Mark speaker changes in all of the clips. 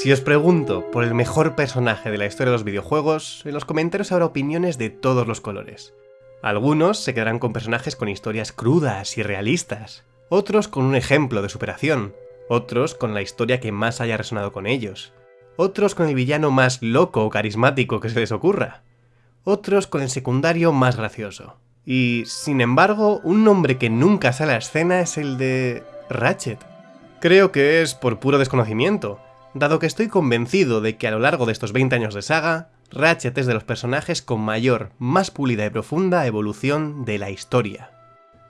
Speaker 1: Si os pregunto por el mejor personaje de la historia de los videojuegos, en los comentarios habrá opiniones de todos los colores. Algunos se quedarán con personajes con historias crudas y realistas, otros con un ejemplo de superación, otros con la historia que más haya resonado con ellos, otros con el villano más loco o carismático que se les ocurra, otros con el secundario más gracioso. Y, sin embargo, un nombre que nunca sale a escena es el de Ratchet. Creo que es por puro desconocimiento, dado que estoy convencido de que a lo largo de estos 20 años de saga, Ratchet es de los personajes con mayor, más pulida y profunda evolución de la historia.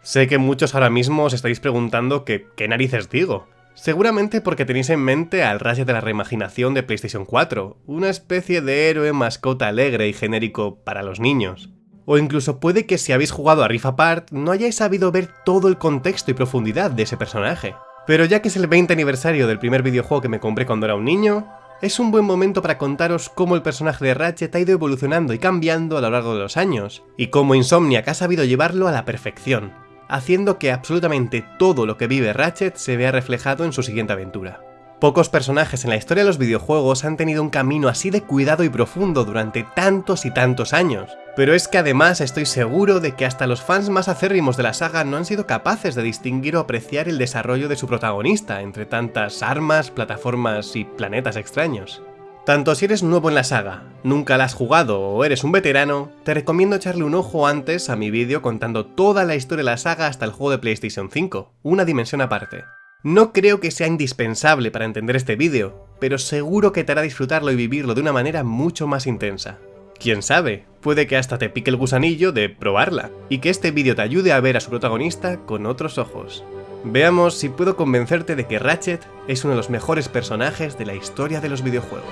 Speaker 1: Sé que muchos ahora mismo os estáis preguntando que qué narices digo. Seguramente porque tenéis en mente al Ratchet de la reimaginación de PlayStation 4, una especie de héroe mascota alegre y genérico para los niños. O incluso puede que si habéis jugado a Rift Apart no hayáis sabido ver todo el contexto y profundidad de ese personaje. Pero ya que es el 20 aniversario del primer videojuego que me compré cuando era un niño, es un buen momento para contaros cómo el personaje de Ratchet ha ido evolucionando y cambiando a lo largo de los años, y cómo Insomniac ha sabido llevarlo a la perfección, haciendo que absolutamente todo lo que vive Ratchet se vea reflejado en su siguiente aventura. Pocos personajes en la historia de los videojuegos han tenido un camino así de cuidado y profundo durante tantos y tantos años, pero es que además estoy seguro de que hasta los fans más acérrimos de la saga no han sido capaces de distinguir o apreciar el desarrollo de su protagonista entre tantas armas, plataformas y planetas extraños. Tanto si eres nuevo en la saga, nunca la has jugado o eres un veterano, te recomiendo echarle un ojo antes a mi vídeo contando toda la historia de la saga hasta el juego de PlayStation 5, una dimensión aparte. No creo que sea indispensable para entender este vídeo, pero seguro que te hará disfrutarlo y vivirlo de una manera mucho más intensa. Quién sabe, puede que hasta te pique el gusanillo de probarla, y que este vídeo te ayude a ver a su protagonista con otros ojos. Veamos si puedo convencerte de que Ratchet es uno de los mejores personajes de la historia de los videojuegos.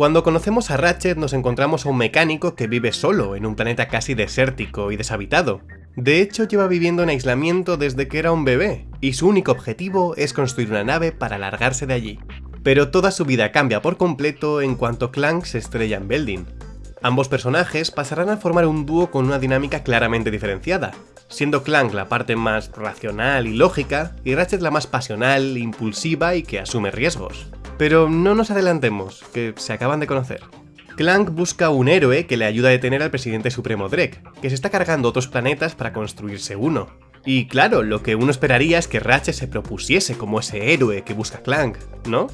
Speaker 1: Cuando conocemos a Ratchet nos encontramos a un mecánico que vive solo en un planeta casi desértico y deshabitado. De hecho lleva viviendo en aislamiento desde que era un bebé, y su único objetivo es construir una nave para largarse de allí. Pero toda su vida cambia por completo en cuanto Clank se estrella en Belding. Ambos personajes pasarán a formar un dúo con una dinámica claramente diferenciada, siendo Clank la parte más racional y lógica, y Ratchet la más pasional, impulsiva y que asume riesgos. Pero no nos adelantemos, que se acaban de conocer. Clank busca un héroe que le ayuda a detener al presidente supremo Drek, que se está cargando otros planetas para construirse uno. Y claro, lo que uno esperaría es que Ratchet se propusiese como ese héroe que busca Clank, ¿no?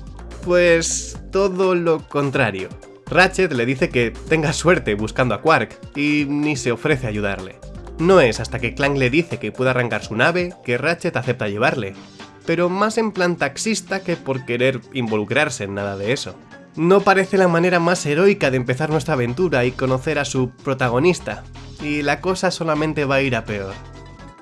Speaker 1: Pues todo lo contrario. Ratchet le dice que tenga suerte buscando a Quark, y ni se ofrece a ayudarle. No es hasta que Clank le dice que puede arrancar su nave que Ratchet acepta llevarle, pero más en plan taxista que por querer involucrarse en nada de eso. No parece la manera más heroica de empezar nuestra aventura y conocer a su protagonista, y la cosa solamente va a ir a peor.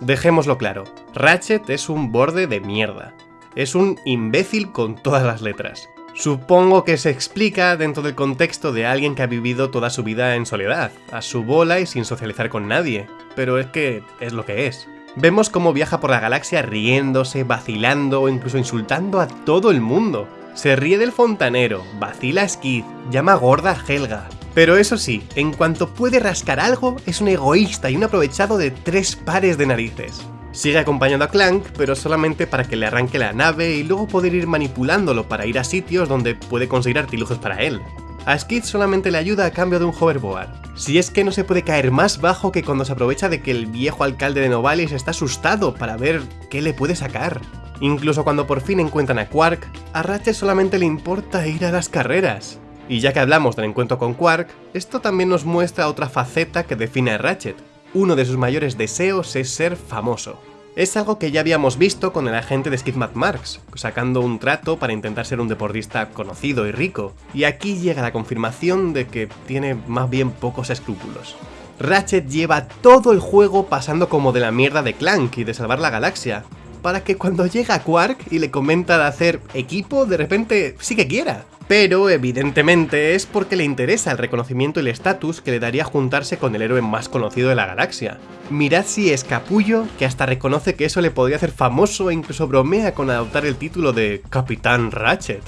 Speaker 1: Dejémoslo claro, Ratchet es un borde de mierda. Es un imbécil con todas las letras. Supongo que se explica dentro del contexto de alguien que ha vivido toda su vida en soledad, a su bola y sin socializar con nadie, pero es que es lo que es. Vemos cómo viaja por la galaxia riéndose, vacilando o incluso insultando a todo el mundo. Se ríe del fontanero, vacila a Skid, llama gorda a Helga. Pero eso sí, en cuanto puede rascar algo, es un egoísta y un aprovechado de tres pares de narices. Sigue acompañando a Clank, pero solamente para que le arranque la nave y luego poder ir manipulándolo para ir a sitios donde puede conseguir artilugios para él. A Skid solamente le ayuda a cambio de un hoverboard. Si es que no se puede caer más bajo que cuando se aprovecha de que el viejo alcalde de Novalis está asustado para ver qué le puede sacar. Incluso cuando por fin encuentran a Quark, a Ratchet solamente le importa ir a las carreras. Y ya que hablamos del encuentro con Quark, esto también nos muestra otra faceta que define a Ratchet. Uno de sus mayores deseos es ser famoso. Es algo que ya habíamos visto con el agente de Skid Marks, sacando un trato para intentar ser un deportista conocido y rico, y aquí llega la confirmación de que tiene más bien pocos escrúpulos. Ratchet lleva todo el juego pasando como de la mierda de Clank y de salvar la galaxia, para que cuando llega Quark y le comenta de hacer equipo, de repente sí que quiera. Pero evidentemente es porque le interesa el reconocimiento y el estatus que le daría juntarse con el héroe más conocido de la galaxia. Mirad si es capullo que hasta reconoce que eso le podría hacer famoso e incluso bromea con adoptar el título de Capitán Ratchet.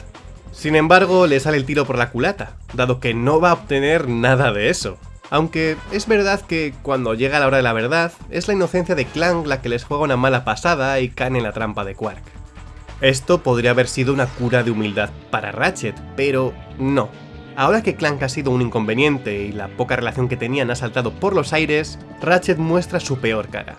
Speaker 1: Sin embargo, le sale el tiro por la culata, dado que no va a obtener nada de eso. Aunque es verdad que cuando llega la hora de la verdad, es la inocencia de Clank la que les juega una mala pasada y caen en la trampa de Quark. Esto podría haber sido una cura de humildad para Ratchet, pero no. Ahora que Clank ha sido un inconveniente y la poca relación que tenían ha saltado por los aires, Ratchet muestra su peor cara.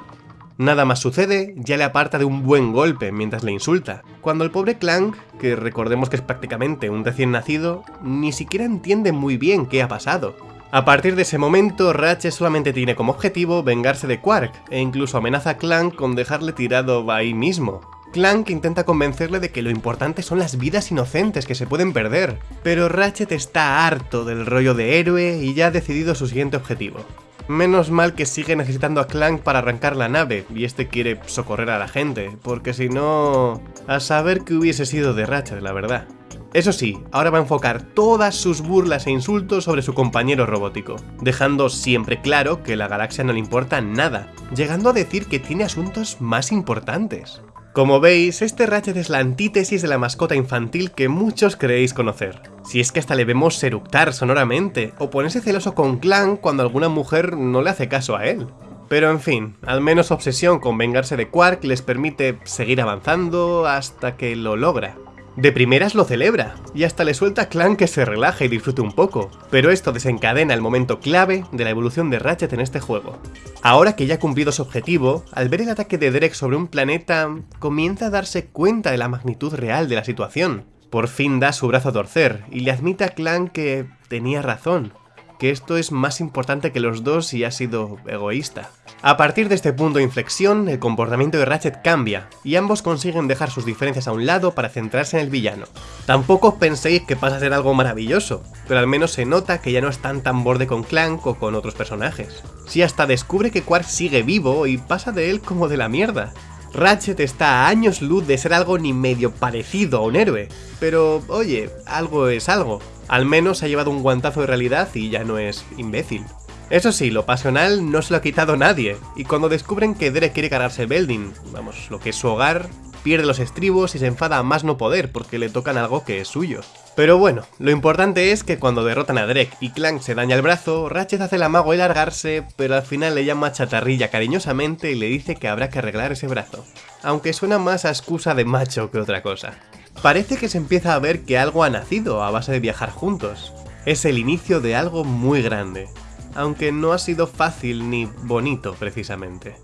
Speaker 1: Nada más sucede, ya le aparta de un buen golpe mientras le insulta, cuando el pobre Clank, que recordemos que es prácticamente un recién nacido, ni siquiera entiende muy bien qué ha pasado. A partir de ese momento, Ratchet solamente tiene como objetivo vengarse de Quark, e incluso amenaza a Clank con dejarle tirado ahí mismo. Clank intenta convencerle de que lo importante son las vidas inocentes que se pueden perder, pero Ratchet está harto del rollo de héroe y ya ha decidido su siguiente objetivo. Menos mal que sigue necesitando a Clank para arrancar la nave, y este quiere socorrer a la gente, porque si no... A saber qué hubiese sido de Ratchet, la verdad. Eso sí, ahora va a enfocar todas sus burlas e insultos sobre su compañero robótico, dejando siempre claro que la galaxia no le importa nada, llegando a decir que tiene asuntos más importantes. Como veis, este Ratchet es la antítesis de la mascota infantil que muchos creéis conocer. Si es que hasta le vemos seructar sonoramente, o ponerse celoso con Clank cuando alguna mujer no le hace caso a él. Pero en fin, al menos obsesión con vengarse de Quark les permite seguir avanzando hasta que lo logra. De primeras lo celebra, y hasta le suelta a Clank que se relaje y disfrute un poco, pero esto desencadena el momento clave de la evolución de Ratchet en este juego. Ahora que ya ha cumplido su objetivo, al ver el ataque de Drek sobre un planeta, comienza a darse cuenta de la magnitud real de la situación. Por fin da su brazo a torcer, y le admite a Clank que tenía razón, que esto es más importante que los dos y ha sido egoísta. A partir de este punto de inflexión, el comportamiento de Ratchet cambia, y ambos consiguen dejar sus diferencias a un lado para centrarse en el villano. Tampoco penséis que pasa a ser algo maravilloso, pero al menos se nota que ya no están tan borde con Clank o con otros personajes. Si hasta descubre que Quark sigue vivo y pasa de él como de la mierda. Ratchet está a años luz de ser algo ni medio parecido a un héroe, pero oye, algo es algo. Al menos ha llevado un guantazo de realidad y ya no es imbécil. Eso sí, lo pasional no se lo ha quitado nadie, y cuando descubren que Derek quiere cargarse Belding, vamos, lo que es su hogar, pierde los estribos y se enfada a más no poder porque le tocan algo que es suyo. Pero bueno, lo importante es que cuando derrotan a Drek y Clank se daña el brazo, Ratchet hace el amago de largarse, pero al final le llama chatarrilla cariñosamente y le dice que habrá que arreglar ese brazo. Aunque suena más a excusa de macho que otra cosa. Parece que se empieza a ver que algo ha nacido a base de viajar juntos. Es el inicio de algo muy grande, aunque no ha sido fácil ni bonito precisamente.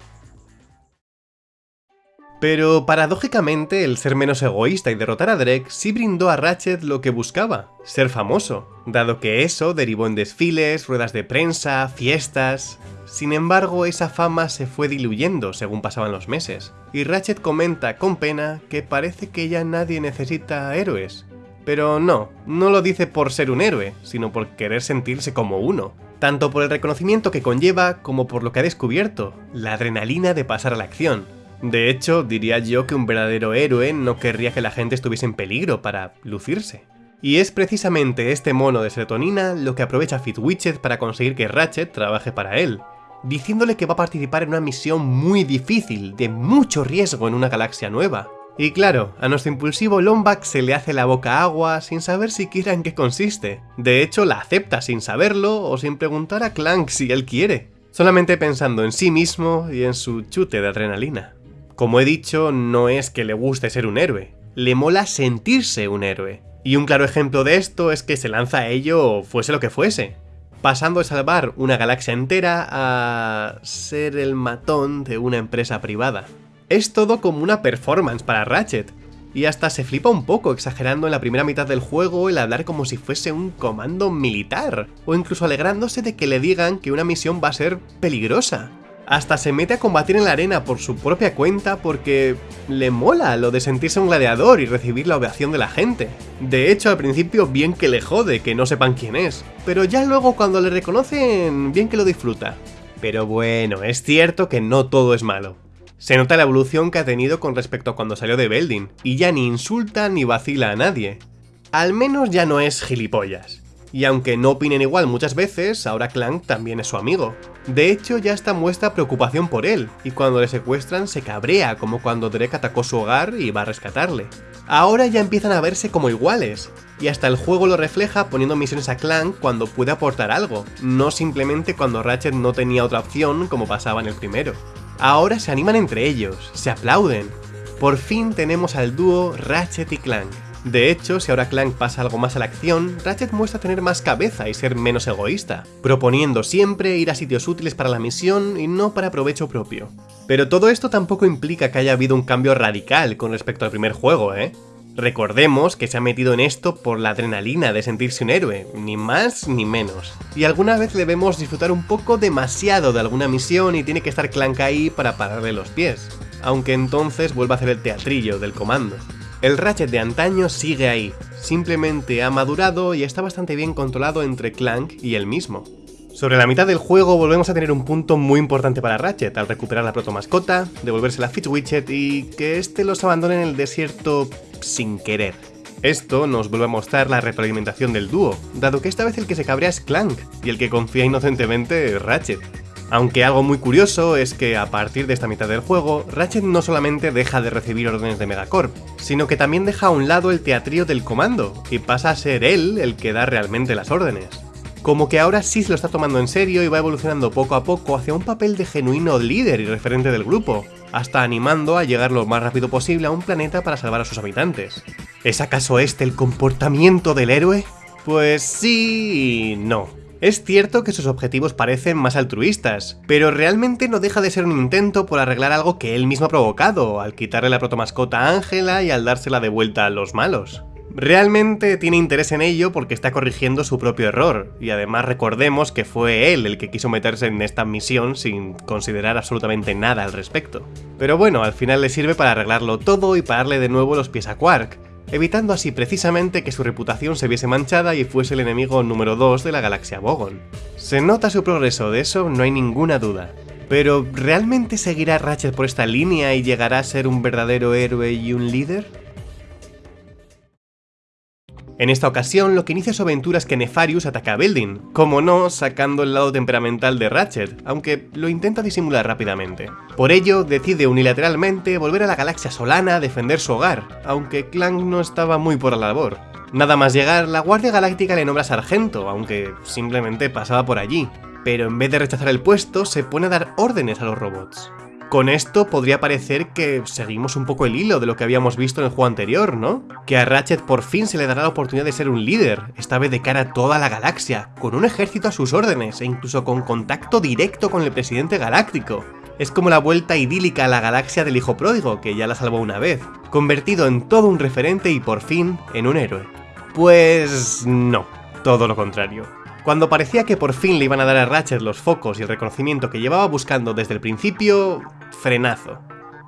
Speaker 1: Pero paradójicamente, el ser menos egoísta y derrotar a Drek sí brindó a Ratchet lo que buscaba, ser famoso, dado que eso derivó en desfiles, ruedas de prensa, fiestas... Sin embargo, esa fama se fue diluyendo según pasaban los meses, y Ratchet comenta con pena que parece que ya nadie necesita héroes. Pero no, no lo dice por ser un héroe, sino por querer sentirse como uno, tanto por el reconocimiento que conlleva como por lo que ha descubierto, la adrenalina de pasar a la acción. De hecho, diría yo que un verdadero héroe no querría que la gente estuviese en peligro para lucirse. Y es precisamente este mono de serotonina lo que aprovecha Fitwitchet para conseguir que Ratchet trabaje para él, diciéndole que va a participar en una misión muy difícil, de mucho riesgo en una galaxia nueva. Y claro, a nuestro impulsivo Lombax se le hace la boca agua sin saber siquiera en qué consiste. De hecho, la acepta sin saberlo o sin preguntar a Clank si él quiere, solamente pensando en sí mismo y en su chute de adrenalina. Como he dicho, no es que le guste ser un héroe, le mola sentirse un héroe. Y un claro ejemplo de esto es que se lanza a ello fuese lo que fuese, pasando de salvar una galaxia entera a ser el matón de una empresa privada. Es todo como una performance para Ratchet, y hasta se flipa un poco exagerando en la primera mitad del juego el hablar como si fuese un comando militar, o incluso alegrándose de que le digan que una misión va a ser peligrosa. Hasta se mete a combatir en la arena por su propia cuenta porque le mola lo de sentirse un gladiador y recibir la ovación de la gente. De hecho, al principio bien que le jode que no sepan quién es, pero ya luego cuando le reconocen, bien que lo disfruta. Pero bueno, es cierto que no todo es malo. Se nota la evolución que ha tenido con respecto a cuando salió de Belding, y ya ni insulta ni vacila a nadie. Al menos ya no es gilipollas. Y aunque no opinen igual muchas veces, ahora Clank también es su amigo. De hecho, ya está muestra preocupación por él, y cuando le secuestran se cabrea, como cuando Drek atacó su hogar y va a rescatarle. Ahora ya empiezan a verse como iguales, y hasta el juego lo refleja poniendo misiones a Clank cuando puede aportar algo, no simplemente cuando Ratchet no tenía otra opción como pasaba en el primero. Ahora se animan entre ellos, se aplauden. Por fin tenemos al dúo Ratchet y Clank. De hecho, si ahora Clank pasa algo más a la acción, Ratchet muestra tener más cabeza y ser menos egoísta, proponiendo siempre ir a sitios útiles para la misión y no para provecho propio. Pero todo esto tampoco implica que haya habido un cambio radical con respecto al primer juego, ¿eh? Recordemos que se ha metido en esto por la adrenalina de sentirse un héroe, ni más ni menos. Y alguna vez le vemos disfrutar un poco demasiado de alguna misión y tiene que estar Clank ahí para pararle los pies, aunque entonces vuelva a hacer el teatrillo del comando. El Ratchet de antaño sigue ahí, simplemente ha madurado y está bastante bien controlado entre Clank y él mismo. Sobre la mitad del juego volvemos a tener un punto muy importante para Ratchet, al recuperar la proto mascota, devolverse la Widget y que este los abandone en el desierto sin querer. Esto nos vuelve a mostrar la retroalimentación del dúo, dado que esta vez el que se cabrea es Clank, y el que confía inocentemente es Ratchet. Aunque algo muy curioso es que a partir de esta mitad del juego, Ratchet no solamente deja de recibir órdenes de Megacorp, sino que también deja a un lado el teatrío del comando, y pasa a ser él el que da realmente las órdenes como que ahora sí se lo está tomando en serio y va evolucionando poco a poco hacia un papel de genuino líder y referente del grupo, hasta animando a llegar lo más rápido posible a un planeta para salvar a sus habitantes. ¿Es acaso este el comportamiento del héroe? Pues sí no. Es cierto que sus objetivos parecen más altruistas, pero realmente no deja de ser un intento por arreglar algo que él mismo ha provocado, al quitarle la protomascota a Ángela y al dársela de vuelta a los malos. Realmente tiene interés en ello porque está corrigiendo su propio error, y además recordemos que fue él el que quiso meterse en esta misión sin considerar absolutamente nada al respecto. Pero bueno, al final le sirve para arreglarlo todo y pararle de nuevo los pies a Quark, evitando así precisamente que su reputación se viese manchada y fuese el enemigo número 2 de la galaxia Bogon. Se nota su progreso, de eso no hay ninguna duda. Pero, ¿realmente seguirá Ratchet por esta línea y llegará a ser un verdadero héroe y un líder? En esta ocasión, lo que inicia su aventura es que Nefarius ataca a Building, como no, sacando el lado temperamental de Ratchet, aunque lo intenta disimular rápidamente. Por ello, decide unilateralmente volver a la galaxia Solana a defender su hogar, aunque Clank no estaba muy por la labor. Nada más llegar, la Guardia Galáctica le nombra sargento, aunque simplemente pasaba por allí, pero en vez de rechazar el puesto, se pone a dar órdenes a los robots. Con esto podría parecer que seguimos un poco el hilo de lo que habíamos visto en el juego anterior, ¿no? Que a Ratchet por fin se le dará la oportunidad de ser un líder, esta vez de cara a toda la galaxia, con un ejército a sus órdenes e incluso con contacto directo con el presidente galáctico. Es como la vuelta idílica a la galaxia del hijo pródigo, que ya la salvó una vez, convertido en todo un referente y por fin en un héroe. Pues no, todo lo contrario. Cuando parecía que por fin le iban a dar a Ratchet los focos y el reconocimiento que llevaba buscando desde el principio, frenazo.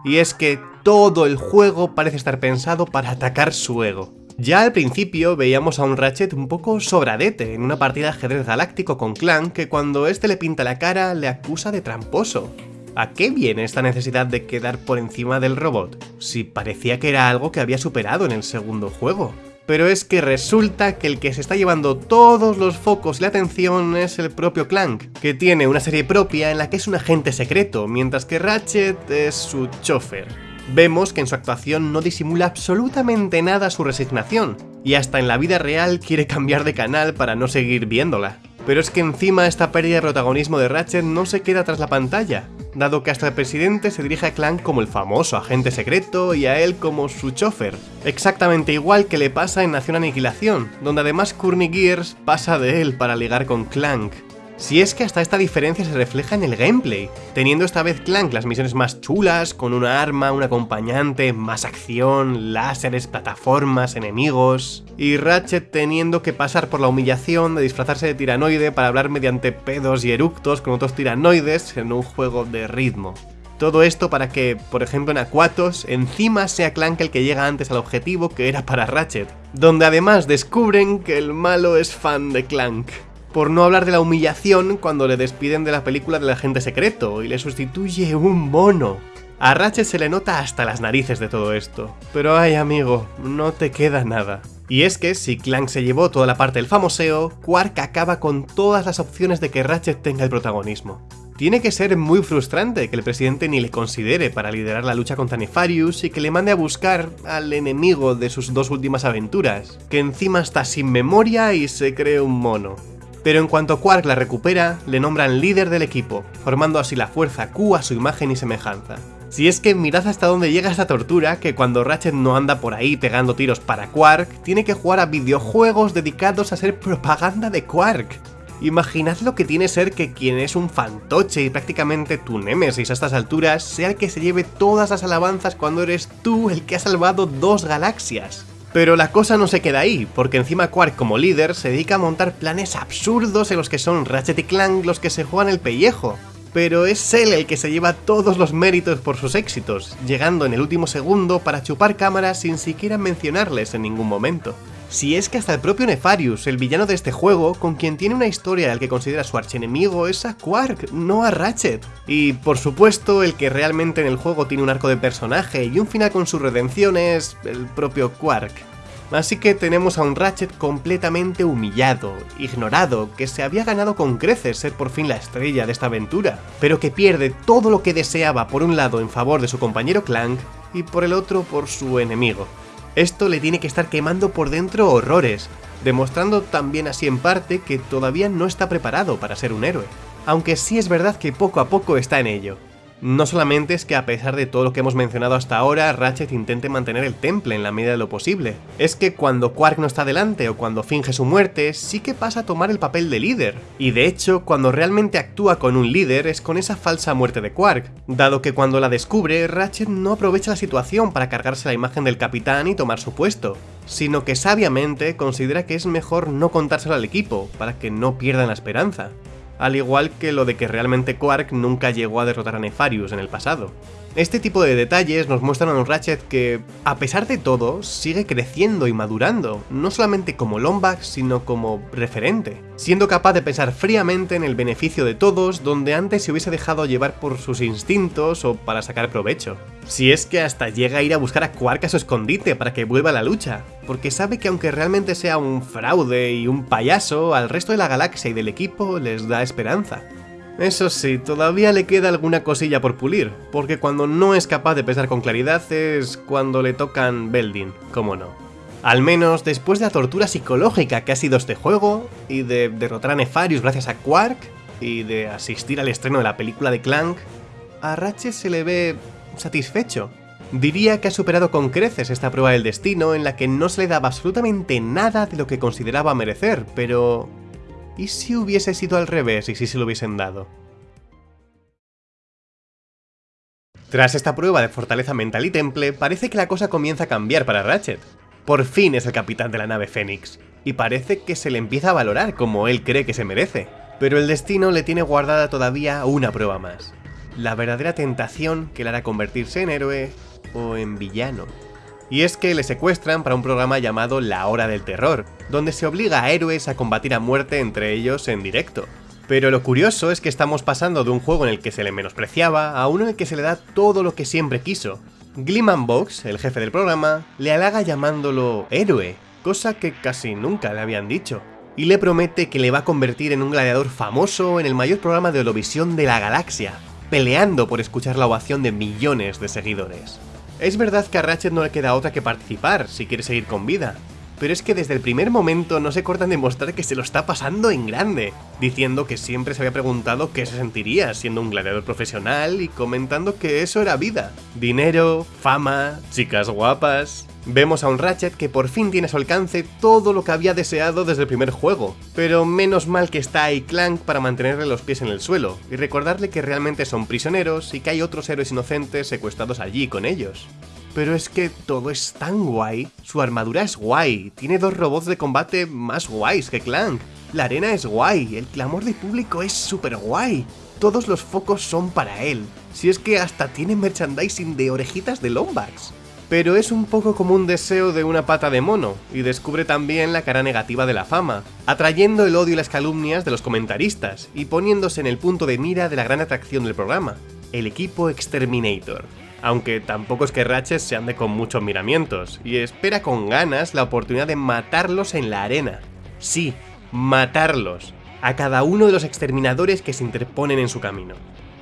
Speaker 1: Y es que todo el juego parece estar pensado para atacar su ego. Ya al principio veíamos a un Ratchet un poco sobradete en una partida de ajedrez galáctico con Clank que cuando este le pinta la cara le acusa de tramposo. ¿A qué viene esta necesidad de quedar por encima del robot? Si parecía que era algo que había superado en el segundo juego pero es que resulta que el que se está llevando todos los focos y la atención es el propio Clank, que tiene una serie propia en la que es un agente secreto, mientras que Ratchet es su chofer. Vemos que en su actuación no disimula absolutamente nada su resignación, y hasta en la vida real quiere cambiar de canal para no seguir viéndola. Pero es que encima esta pérdida de protagonismo de Ratchet no se queda tras la pantalla, dado que hasta el presidente se dirige a Clank como el famoso agente secreto y a él como su chofer. Exactamente igual que le pasa en Nación Aniquilación, donde además Courtney Gears pasa de él para ligar con Clank. Si es que hasta esta diferencia se refleja en el gameplay, teniendo esta vez Clank las misiones más chulas, con una arma, un acompañante, más acción, láseres, plataformas, enemigos... Y Ratchet teniendo que pasar por la humillación de disfrazarse de tiranoide para hablar mediante pedos y eructos con otros tiranoides en un juego de ritmo. Todo esto para que, por ejemplo en Aquatos, encima sea Clank el que llega antes al objetivo que era para Ratchet, donde además descubren que el malo es fan de Clank por no hablar de la humillación cuando le despiden de la película del agente secreto y le sustituye un mono. A Ratchet se le nota hasta las narices de todo esto, pero ay amigo, no te queda nada. Y es que si Clank se llevó toda la parte del famoseo, Quark acaba con todas las opciones de que Ratchet tenga el protagonismo. Tiene que ser muy frustrante que el presidente ni le considere para liderar la lucha contra Nefarius y que le mande a buscar al enemigo de sus dos últimas aventuras, que encima está sin memoria y se cree un mono. Pero en cuanto Quark la recupera, le nombran líder del equipo, formando así la fuerza Q a su imagen y semejanza. Si es que mirad hasta dónde llega esta tortura, que cuando Ratchet no anda por ahí pegando tiros para Quark, tiene que jugar a videojuegos dedicados a ser propaganda de Quark. Imaginad lo que tiene ser que quien es un fantoche y prácticamente tu némesis a estas alturas sea el que se lleve todas las alabanzas cuando eres tú el que ha salvado dos galaxias. Pero la cosa no se queda ahí, porque encima Quark como líder se dedica a montar planes absurdos en los que son Ratchet y Clank los que se juegan el pellejo. Pero es él el que se lleva todos los méritos por sus éxitos, llegando en el último segundo para chupar cámaras sin siquiera mencionarles en ningún momento. Si es que hasta el propio Nefarius, el villano de este juego, con quien tiene una historia al que considera su archienemigo, es a Quark, no a Ratchet. Y por supuesto, el que realmente en el juego tiene un arco de personaje y un final con su redención es el propio Quark. Así que tenemos a un Ratchet completamente humillado, ignorado, que se había ganado con creces ser por fin la estrella de esta aventura, pero que pierde todo lo que deseaba por un lado en favor de su compañero Clank y por el otro por su enemigo. Esto le tiene que estar quemando por dentro horrores, demostrando también así en parte que todavía no está preparado para ser un héroe. Aunque sí es verdad que poco a poco está en ello. No solamente es que a pesar de todo lo que hemos mencionado hasta ahora, Ratchet intente mantener el temple en la medida de lo posible. Es que cuando Quark no está delante o cuando finge su muerte, sí que pasa a tomar el papel de líder. Y de hecho, cuando realmente actúa con un líder es con esa falsa muerte de Quark, dado que cuando la descubre, Ratchet no aprovecha la situación para cargarse la imagen del capitán y tomar su puesto, sino que sabiamente considera que es mejor no contárselo al equipo, para que no pierdan la esperanza al igual que lo de que realmente Quark nunca llegó a derrotar a Nefarius en el pasado. Este tipo de detalles nos muestran a un Ratchet que, a pesar de todo, sigue creciendo y madurando, no solamente como Lombax, sino como referente, siendo capaz de pensar fríamente en el beneficio de todos donde antes se hubiese dejado llevar por sus instintos o para sacar provecho. Si es que hasta llega a ir a buscar a Quark a su escondite para que vuelva a la lucha, porque sabe que aunque realmente sea un fraude y un payaso, al resto de la galaxia y del equipo les da esperanza. Eso sí, todavía le queda alguna cosilla por pulir, porque cuando no es capaz de pensar con claridad es cuando le tocan Beldin, como no. Al menos después de la tortura psicológica que ha sido este juego, y de derrotar a Nefarius gracias a Quark, y de asistir al estreno de la película de Clank, a Ratchet se le ve satisfecho. Diría que ha superado con creces esta prueba del destino en la que no se le daba absolutamente nada de lo que consideraba merecer, pero ¿Y si hubiese sido al revés y si se lo hubiesen dado? Tras esta prueba de fortaleza mental y temple, parece que la cosa comienza a cambiar para Ratchet. Por fin es el capitán de la nave Fénix, y parece que se le empieza a valorar como él cree que se merece. Pero el destino le tiene guardada todavía una prueba más. La verdadera tentación que le hará convertirse en héroe o en villano. Y es que le secuestran para un programa llamado La Hora del Terror, donde se obliga a héroes a combatir a muerte entre ellos en directo. Pero lo curioso es que estamos pasando de un juego en el que se le menospreciaba a uno en el que se le da todo lo que siempre quiso. Gliman Box, el jefe del programa, le halaga llamándolo héroe, cosa que casi nunca le habían dicho, y le promete que le va a convertir en un gladiador famoso en el mayor programa de Eurovisión de la galaxia, peleando por escuchar la ovación de millones de seguidores. Es verdad que a Ratchet no le queda otra que participar si quiere seguir con vida, pero es que desde el primer momento no se cortan de mostrar que se lo está pasando en grande, diciendo que siempre se había preguntado qué se sentiría siendo un gladiador profesional y comentando que eso era vida. Dinero, fama, chicas guapas... Vemos a un Ratchet que por fin tiene a su alcance todo lo que había deseado desde el primer juego, pero menos mal que está ahí Clank para mantenerle los pies en el suelo y recordarle que realmente son prisioneros y que hay otros héroes inocentes secuestrados allí con ellos. Pero es que todo es tan guay, su armadura es guay, tiene dos robots de combate más guays que Clank, la arena es guay, el clamor de público es súper guay, todos los focos son para él, si es que hasta tiene merchandising de orejitas de Lombax. Pero es un poco como un deseo de una pata de mono, y descubre también la cara negativa de la fama, atrayendo el odio y las calumnias de los comentaristas, y poniéndose en el punto de mira de la gran atracción del programa, el equipo Exterminator aunque tampoco es que Ratchet se ande con muchos miramientos, y espera con ganas la oportunidad de matarlos en la arena. Sí, matarlos. a cada uno de los exterminadores que se interponen en su camino.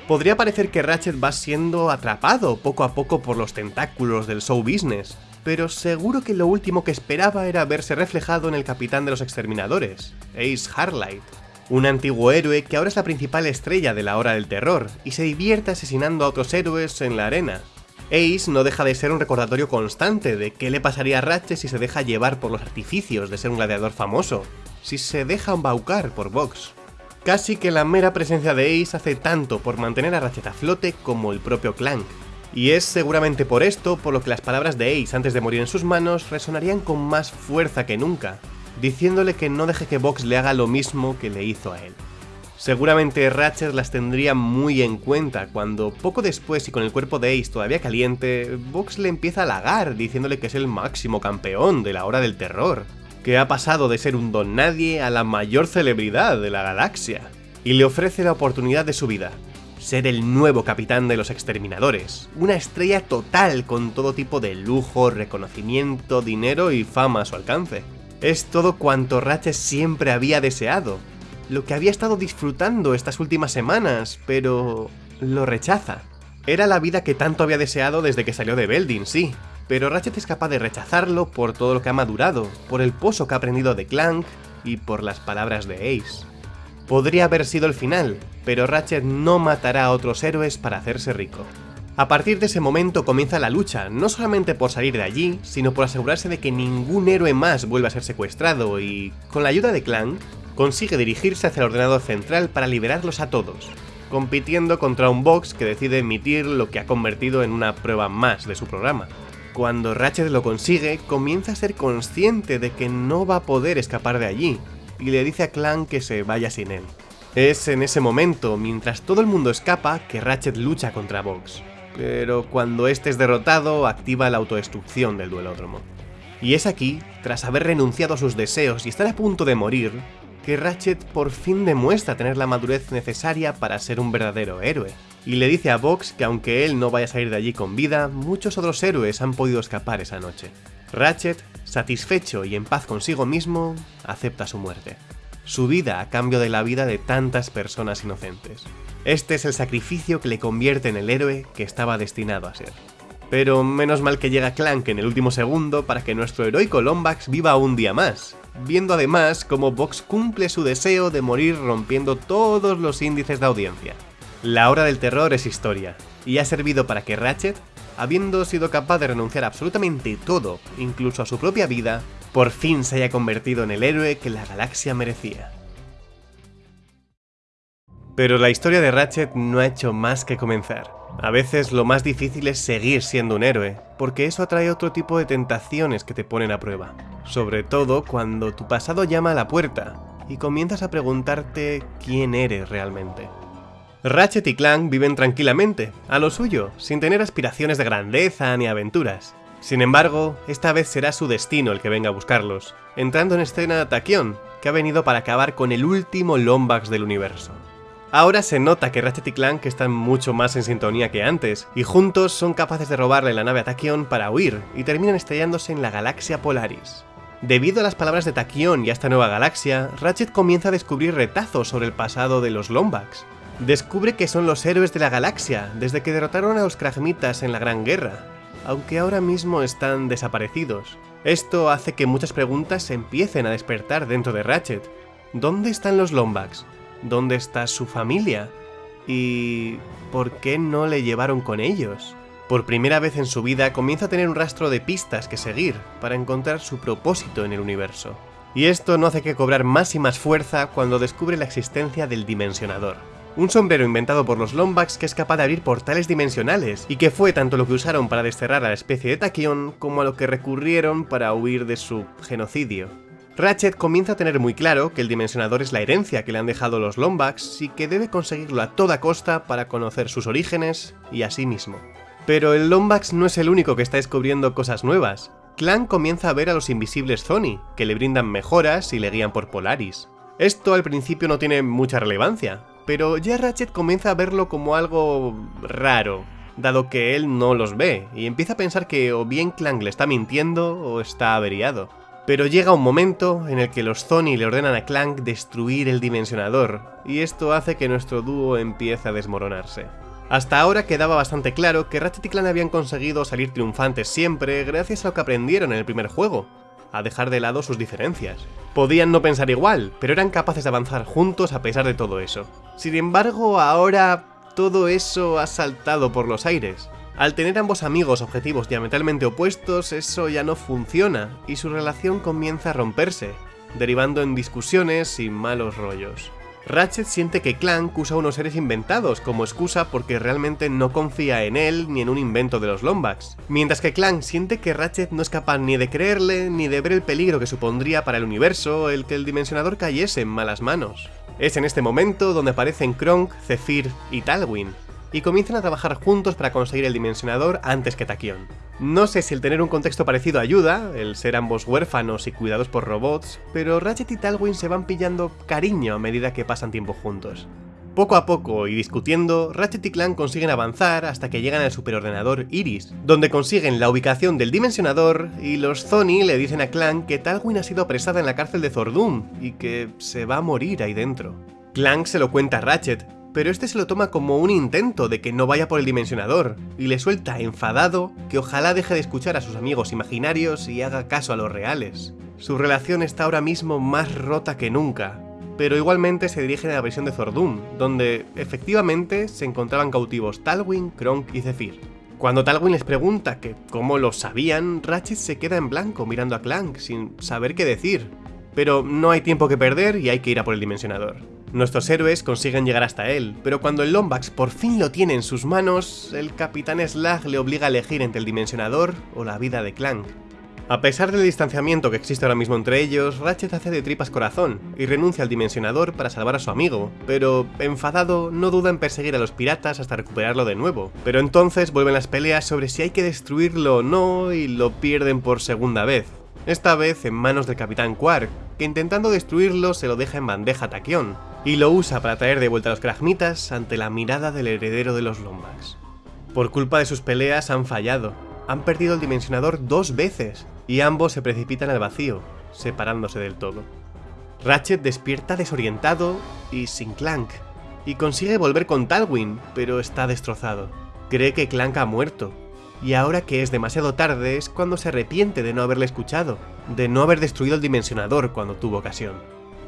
Speaker 1: Podría parecer que Ratchet va siendo atrapado poco a poco por los tentáculos del show business, pero seguro que lo último que esperaba era verse reflejado en el capitán de los exterminadores, Ace Harlight, un antiguo héroe que ahora es la principal estrella de la hora del terror y se divierte asesinando a otros héroes en la arena. Ace no deja de ser un recordatorio constante de qué le pasaría a Ratchet si se deja llevar por los artificios de ser un gladiador famoso, si se deja embaucar por Vox. Casi que la mera presencia de Ace hace tanto por mantener a Ratchet a flote como el propio Clank. Y es seguramente por esto por lo que las palabras de Ace antes de morir en sus manos resonarían con más fuerza que nunca, diciéndole que no deje que Vox le haga lo mismo que le hizo a él. Seguramente Ratchet las tendría muy en cuenta cuando poco después y con el cuerpo de Ace todavía caliente, Vox le empieza a halagar diciéndole que es el máximo campeón de la hora del terror, que ha pasado de ser un don nadie a la mayor celebridad de la galaxia, y le ofrece la oportunidad de su vida, ser el nuevo capitán de los exterminadores, una estrella total con todo tipo de lujo, reconocimiento, dinero y fama a su alcance. Es todo cuanto Ratchet siempre había deseado, lo que había estado disfrutando estas últimas semanas, pero lo rechaza. Era la vida que tanto había deseado desde que salió de Beldin, sí, pero Ratchet es capaz de rechazarlo por todo lo que ha madurado, por el pozo que ha aprendido de Clank y por las palabras de Ace. Podría haber sido el final, pero Ratchet no matará a otros héroes para hacerse rico. A partir de ese momento comienza la lucha, no solamente por salir de allí, sino por asegurarse de que ningún héroe más vuelva a ser secuestrado y, con la ayuda de Clank, consigue dirigirse hacia el ordenador central para liberarlos a todos, compitiendo contra un box que decide emitir lo que ha convertido en una prueba más de su programa. Cuando Ratchet lo consigue, comienza a ser consciente de que no va a poder escapar de allí, y le dice a Clank que se vaya sin él. Es en ese momento, mientras todo el mundo escapa, que Ratchet lucha contra Vox pero cuando este es derrotado activa la autodestrucción del duelódromo. Y es aquí, tras haber renunciado a sus deseos y estar a punto de morir, que Ratchet por fin demuestra tener la madurez necesaria para ser un verdadero héroe, y le dice a Vox que aunque él no vaya a salir de allí con vida, muchos otros héroes han podido escapar esa noche. Ratchet, satisfecho y en paz consigo mismo, acepta su muerte. Su vida a cambio de la vida de tantas personas inocentes. Este es el sacrificio que le convierte en el héroe que estaba destinado a ser. Pero menos mal que llega Clank en el último segundo para que nuestro heroico Lombax viva un día más, viendo además cómo Vox cumple su deseo de morir rompiendo todos los índices de audiencia. La hora del terror es historia, y ha servido para que Ratchet, habiendo sido capaz de renunciar absolutamente todo, incluso a su propia vida, por fin se haya convertido en el héroe que la galaxia merecía. Pero la historia de Ratchet no ha hecho más que comenzar. A veces lo más difícil es seguir siendo un héroe, porque eso atrae otro tipo de tentaciones que te ponen a prueba. Sobre todo cuando tu pasado llama a la puerta y comienzas a preguntarte quién eres realmente. Ratchet y Clank viven tranquilamente, a lo suyo, sin tener aspiraciones de grandeza ni aventuras. Sin embargo, esta vez será su destino el que venga a buscarlos, entrando en escena Tachyon, que ha venido para acabar con el último Lombax del universo. Ahora se nota que Ratchet y Clank están mucho más en sintonía que antes, y juntos son capaces de robarle la nave a Tachyon para huir, y terminan estrellándose en la galaxia Polaris. Debido a las palabras de Tachyon y a esta nueva galaxia, Ratchet comienza a descubrir retazos sobre el pasado de los Lombax. Descubre que son los héroes de la galaxia, desde que derrotaron a los Kragmitas en la Gran Guerra, aunque ahora mismo están desaparecidos. Esto hace que muchas preguntas se empiecen a despertar dentro de Ratchet. ¿Dónde están los Lombax? Dónde está su familia y por qué no le llevaron con ellos. Por primera vez en su vida comienza a tener un rastro de pistas que seguir para encontrar su propósito en el universo. Y esto no hace que cobrar más y más fuerza cuando descubre la existencia del Dimensionador. Un sombrero inventado por los Lombax que es capaz de abrir portales dimensionales, y que fue tanto lo que usaron para desterrar a la especie de Tachyon como a lo que recurrieron para huir de su genocidio. Ratchet comienza a tener muy claro que el dimensionador es la herencia que le han dejado los Lombax y que debe conseguirlo a toda costa para conocer sus orígenes y a sí mismo. Pero el Lombax no es el único que está descubriendo cosas nuevas. Clan comienza a ver a los invisibles Zoni, que le brindan mejoras y le guían por Polaris. Esto al principio no tiene mucha relevancia, pero ya Ratchet comienza a verlo como algo raro, dado que él no los ve, y empieza a pensar que o bien Clank le está mintiendo o está averiado. Pero llega un momento en el que los Zoni le ordenan a Clank destruir el dimensionador, y esto hace que nuestro dúo empiece a desmoronarse. Hasta ahora quedaba bastante claro que Ratchet y Clank habían conseguido salir triunfantes siempre gracias a lo que aprendieron en el primer juego, a dejar de lado sus diferencias. Podían no pensar igual, pero eran capaces de avanzar juntos a pesar de todo eso. Sin embargo, ahora todo eso ha saltado por los aires. Al tener ambos amigos objetivos diametralmente opuestos, eso ya no funciona, y su relación comienza a romperse, derivando en discusiones y malos rollos. Ratchet siente que Clank usa unos seres inventados como excusa porque realmente no confía en él ni en un invento de los Lombax, mientras que Clank siente que Ratchet no es capaz ni de creerle ni de ver el peligro que supondría para el universo el que el dimensionador cayese en malas manos. Es en este momento donde aparecen Kronk, Zephyr y Talwin, y comienzan a trabajar juntos para conseguir el dimensionador antes que Tachyon. No sé si el tener un contexto parecido ayuda, el ser ambos huérfanos y cuidados por robots, pero Ratchet y Talwin se van pillando cariño a medida que pasan tiempo juntos. Poco a poco y discutiendo, Ratchet y Clank consiguen avanzar hasta que llegan al superordenador Iris, donde consiguen la ubicación del dimensionador y los Sony le dicen a Clank que Talwin ha sido apresada en la cárcel de Zordum y que se va a morir ahí dentro. Clank se lo cuenta a Ratchet, pero este se lo toma como un intento de que no vaya por el dimensionador, y le suelta enfadado que ojalá deje de escuchar a sus amigos imaginarios y haga caso a los reales. Su relación está ahora mismo más rota que nunca, pero igualmente se dirigen a la versión de Zordun, donde efectivamente se encontraban cautivos Talwin, Kronk y Zephyr. Cuando Talwin les pregunta que cómo lo sabían, Ratchet se queda en blanco mirando a Clank sin saber qué decir. Pero no hay tiempo que perder y hay que ir a por el dimensionador. Nuestros héroes consiguen llegar hasta él, pero cuando el Lombax por fin lo tiene en sus manos, el Capitán Slag le obliga a elegir entre el Dimensionador o la vida de Clank. A pesar del distanciamiento que existe ahora mismo entre ellos, Ratchet hace de tripas corazón y renuncia al Dimensionador para salvar a su amigo, pero enfadado no duda en perseguir a los piratas hasta recuperarlo de nuevo. Pero entonces vuelven las peleas sobre si hay que destruirlo o no y lo pierden por segunda vez. Esta vez en manos del Capitán Quark, que intentando destruirlo se lo deja en bandeja a Tachyon, y lo usa para traer de vuelta a los Kragmitas ante la mirada del heredero de los Lombax. Por culpa de sus peleas han fallado, han perdido el dimensionador dos veces, y ambos se precipitan al vacío, separándose del todo. Ratchet despierta desorientado y sin Clank, y consigue volver con Talwin, pero está destrozado. Cree que Clank ha muerto, y ahora que es demasiado tarde es cuando se arrepiente de no haberle escuchado, de no haber destruido el dimensionador cuando tuvo ocasión.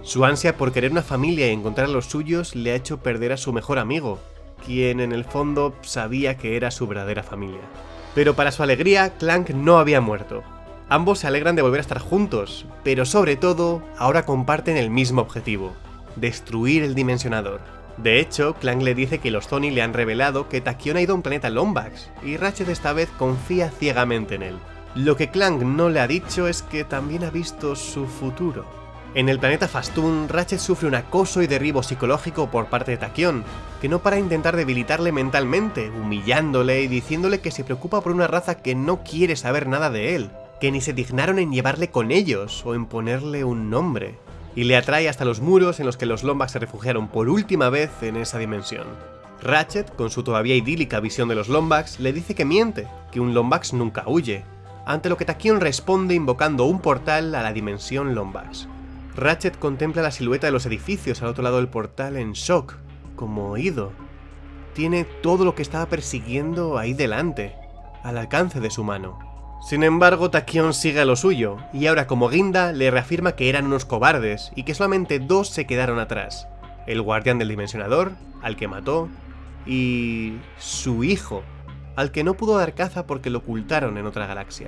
Speaker 1: Su ansia por querer una familia y encontrar a los suyos le ha hecho perder a su mejor amigo, quien en el fondo sabía que era su verdadera familia. Pero para su alegría, Clank no había muerto. Ambos se alegran de volver a estar juntos, pero sobre todo, ahora comparten el mismo objetivo, destruir el dimensionador. De hecho, Clank le dice que los Tony le han revelado que Tachyon ha ido a un planeta Lombax, y Ratchet esta vez confía ciegamente en él. Lo que Clank no le ha dicho es que también ha visto su futuro. En el planeta Fastun, Ratchet sufre un acoso y derribo psicológico por parte de Tachyon, que no para intentar debilitarle mentalmente, humillándole y diciéndole que se preocupa por una raza que no quiere saber nada de él, que ni se dignaron en llevarle con ellos o en ponerle un nombre, y le atrae hasta los muros en los que los Lombax se refugiaron por última vez en esa dimensión. Ratchet, con su todavía idílica visión de los Lombax, le dice que miente, que un Lombax nunca huye, ante lo que Tachyon responde invocando un portal a la dimensión Lombax. Ratchet contempla la silueta de los edificios al otro lado del portal en shock, como oído. Tiene todo lo que estaba persiguiendo ahí delante, al alcance de su mano. Sin embargo, Tachyon sigue a lo suyo, y ahora como guinda le reafirma que eran unos cobardes y que solamente dos se quedaron atrás. El guardián del dimensionador, al que mató, y... su hijo, al que no pudo dar caza porque lo ocultaron en otra galaxia.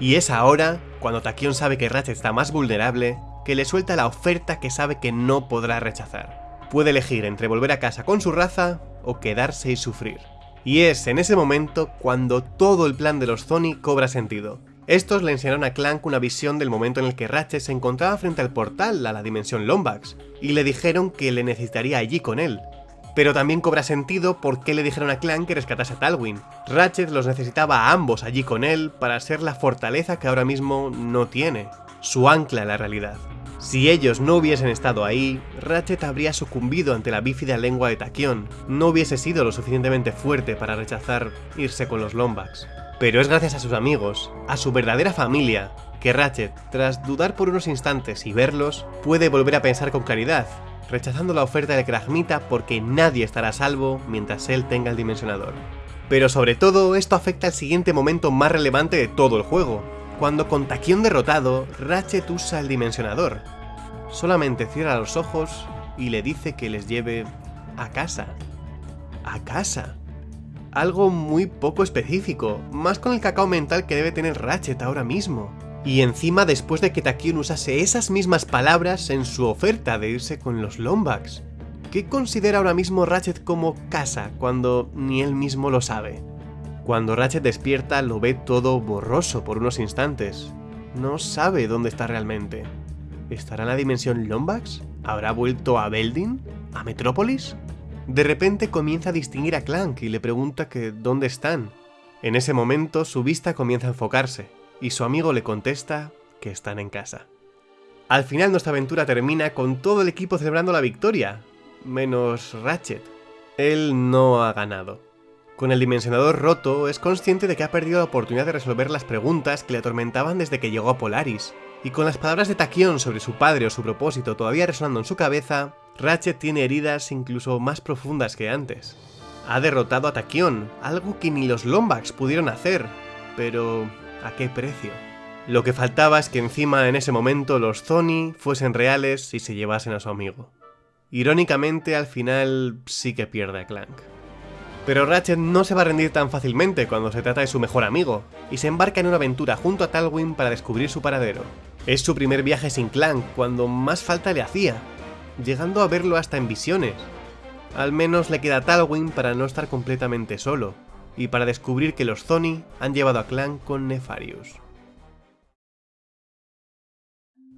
Speaker 1: Y es ahora, cuando Tachyon sabe que Ratchet está más vulnerable, que le suelta la oferta que sabe que no podrá rechazar. Puede elegir entre volver a casa con su raza o quedarse y sufrir. Y es en ese momento cuando todo el plan de los Zoni cobra sentido. Estos le enseñaron a Clank una visión del momento en el que Ratchet se encontraba frente al portal a la dimensión Lombax, y le dijeron que le necesitaría allí con él. Pero también cobra sentido por qué le dijeron a Clank que rescatase a Talwin. Ratchet los necesitaba a ambos allí con él para ser la fortaleza que ahora mismo no tiene, su ancla en la realidad. Si ellos no hubiesen estado ahí, Ratchet habría sucumbido ante la bífida lengua de Tachyon, no hubiese sido lo suficientemente fuerte para rechazar irse con los Lombax. Pero es gracias a sus amigos, a su verdadera familia, que Ratchet, tras dudar por unos instantes y verlos, puede volver a pensar con claridad, rechazando la oferta de Kragmita porque nadie estará a salvo mientras él tenga el dimensionador. Pero sobre todo, esto afecta al siguiente momento más relevante de todo el juego, cuando con Tachyon derrotado, Ratchet usa el dimensionador. Solamente cierra los ojos y le dice que les lleve a casa. A casa. Algo muy poco específico, más con el cacao mental que debe tener Ratchet ahora mismo. Y encima después de que Tachyon usase esas mismas palabras en su oferta de irse con los Lombax. ¿Qué considera ahora mismo Ratchet como casa cuando ni él mismo lo sabe? Cuando Ratchet despierta lo ve todo borroso por unos instantes. No sabe dónde está realmente. ¿Estará en la dimensión Lombax? ¿Habrá vuelto a Beldin? ¿A Metrópolis? De repente comienza a distinguir a Clank y le pregunta que dónde están. En ese momento su vista comienza a enfocarse, y su amigo le contesta que están en casa. Al final nuestra aventura termina con todo el equipo celebrando la victoria, menos Ratchet. Él no ha ganado. Con el dimensionador roto, es consciente de que ha perdido la oportunidad de resolver las preguntas que le atormentaban desde que llegó a Polaris, y con las palabras de Tachyon sobre su padre o su propósito todavía resonando en su cabeza, Ratchet tiene heridas incluso más profundas que antes. Ha derrotado a Tachyon, algo que ni los Lombax pudieron hacer, pero ¿a qué precio? Lo que faltaba es que encima en ese momento los Zoni fuesen reales y se llevasen a su amigo. Irónicamente, al final sí que pierde a Clank. Pero Ratchet no se va a rendir tan fácilmente cuando se trata de su mejor amigo, y se embarca en una aventura junto a Talwyn para descubrir su paradero. Es su primer viaje sin Clank, cuando más falta le hacía, llegando a verlo hasta en visiones. Al menos le queda Talwyn para no estar completamente solo, y para descubrir que los Zoni han llevado a Clank con Nefarius.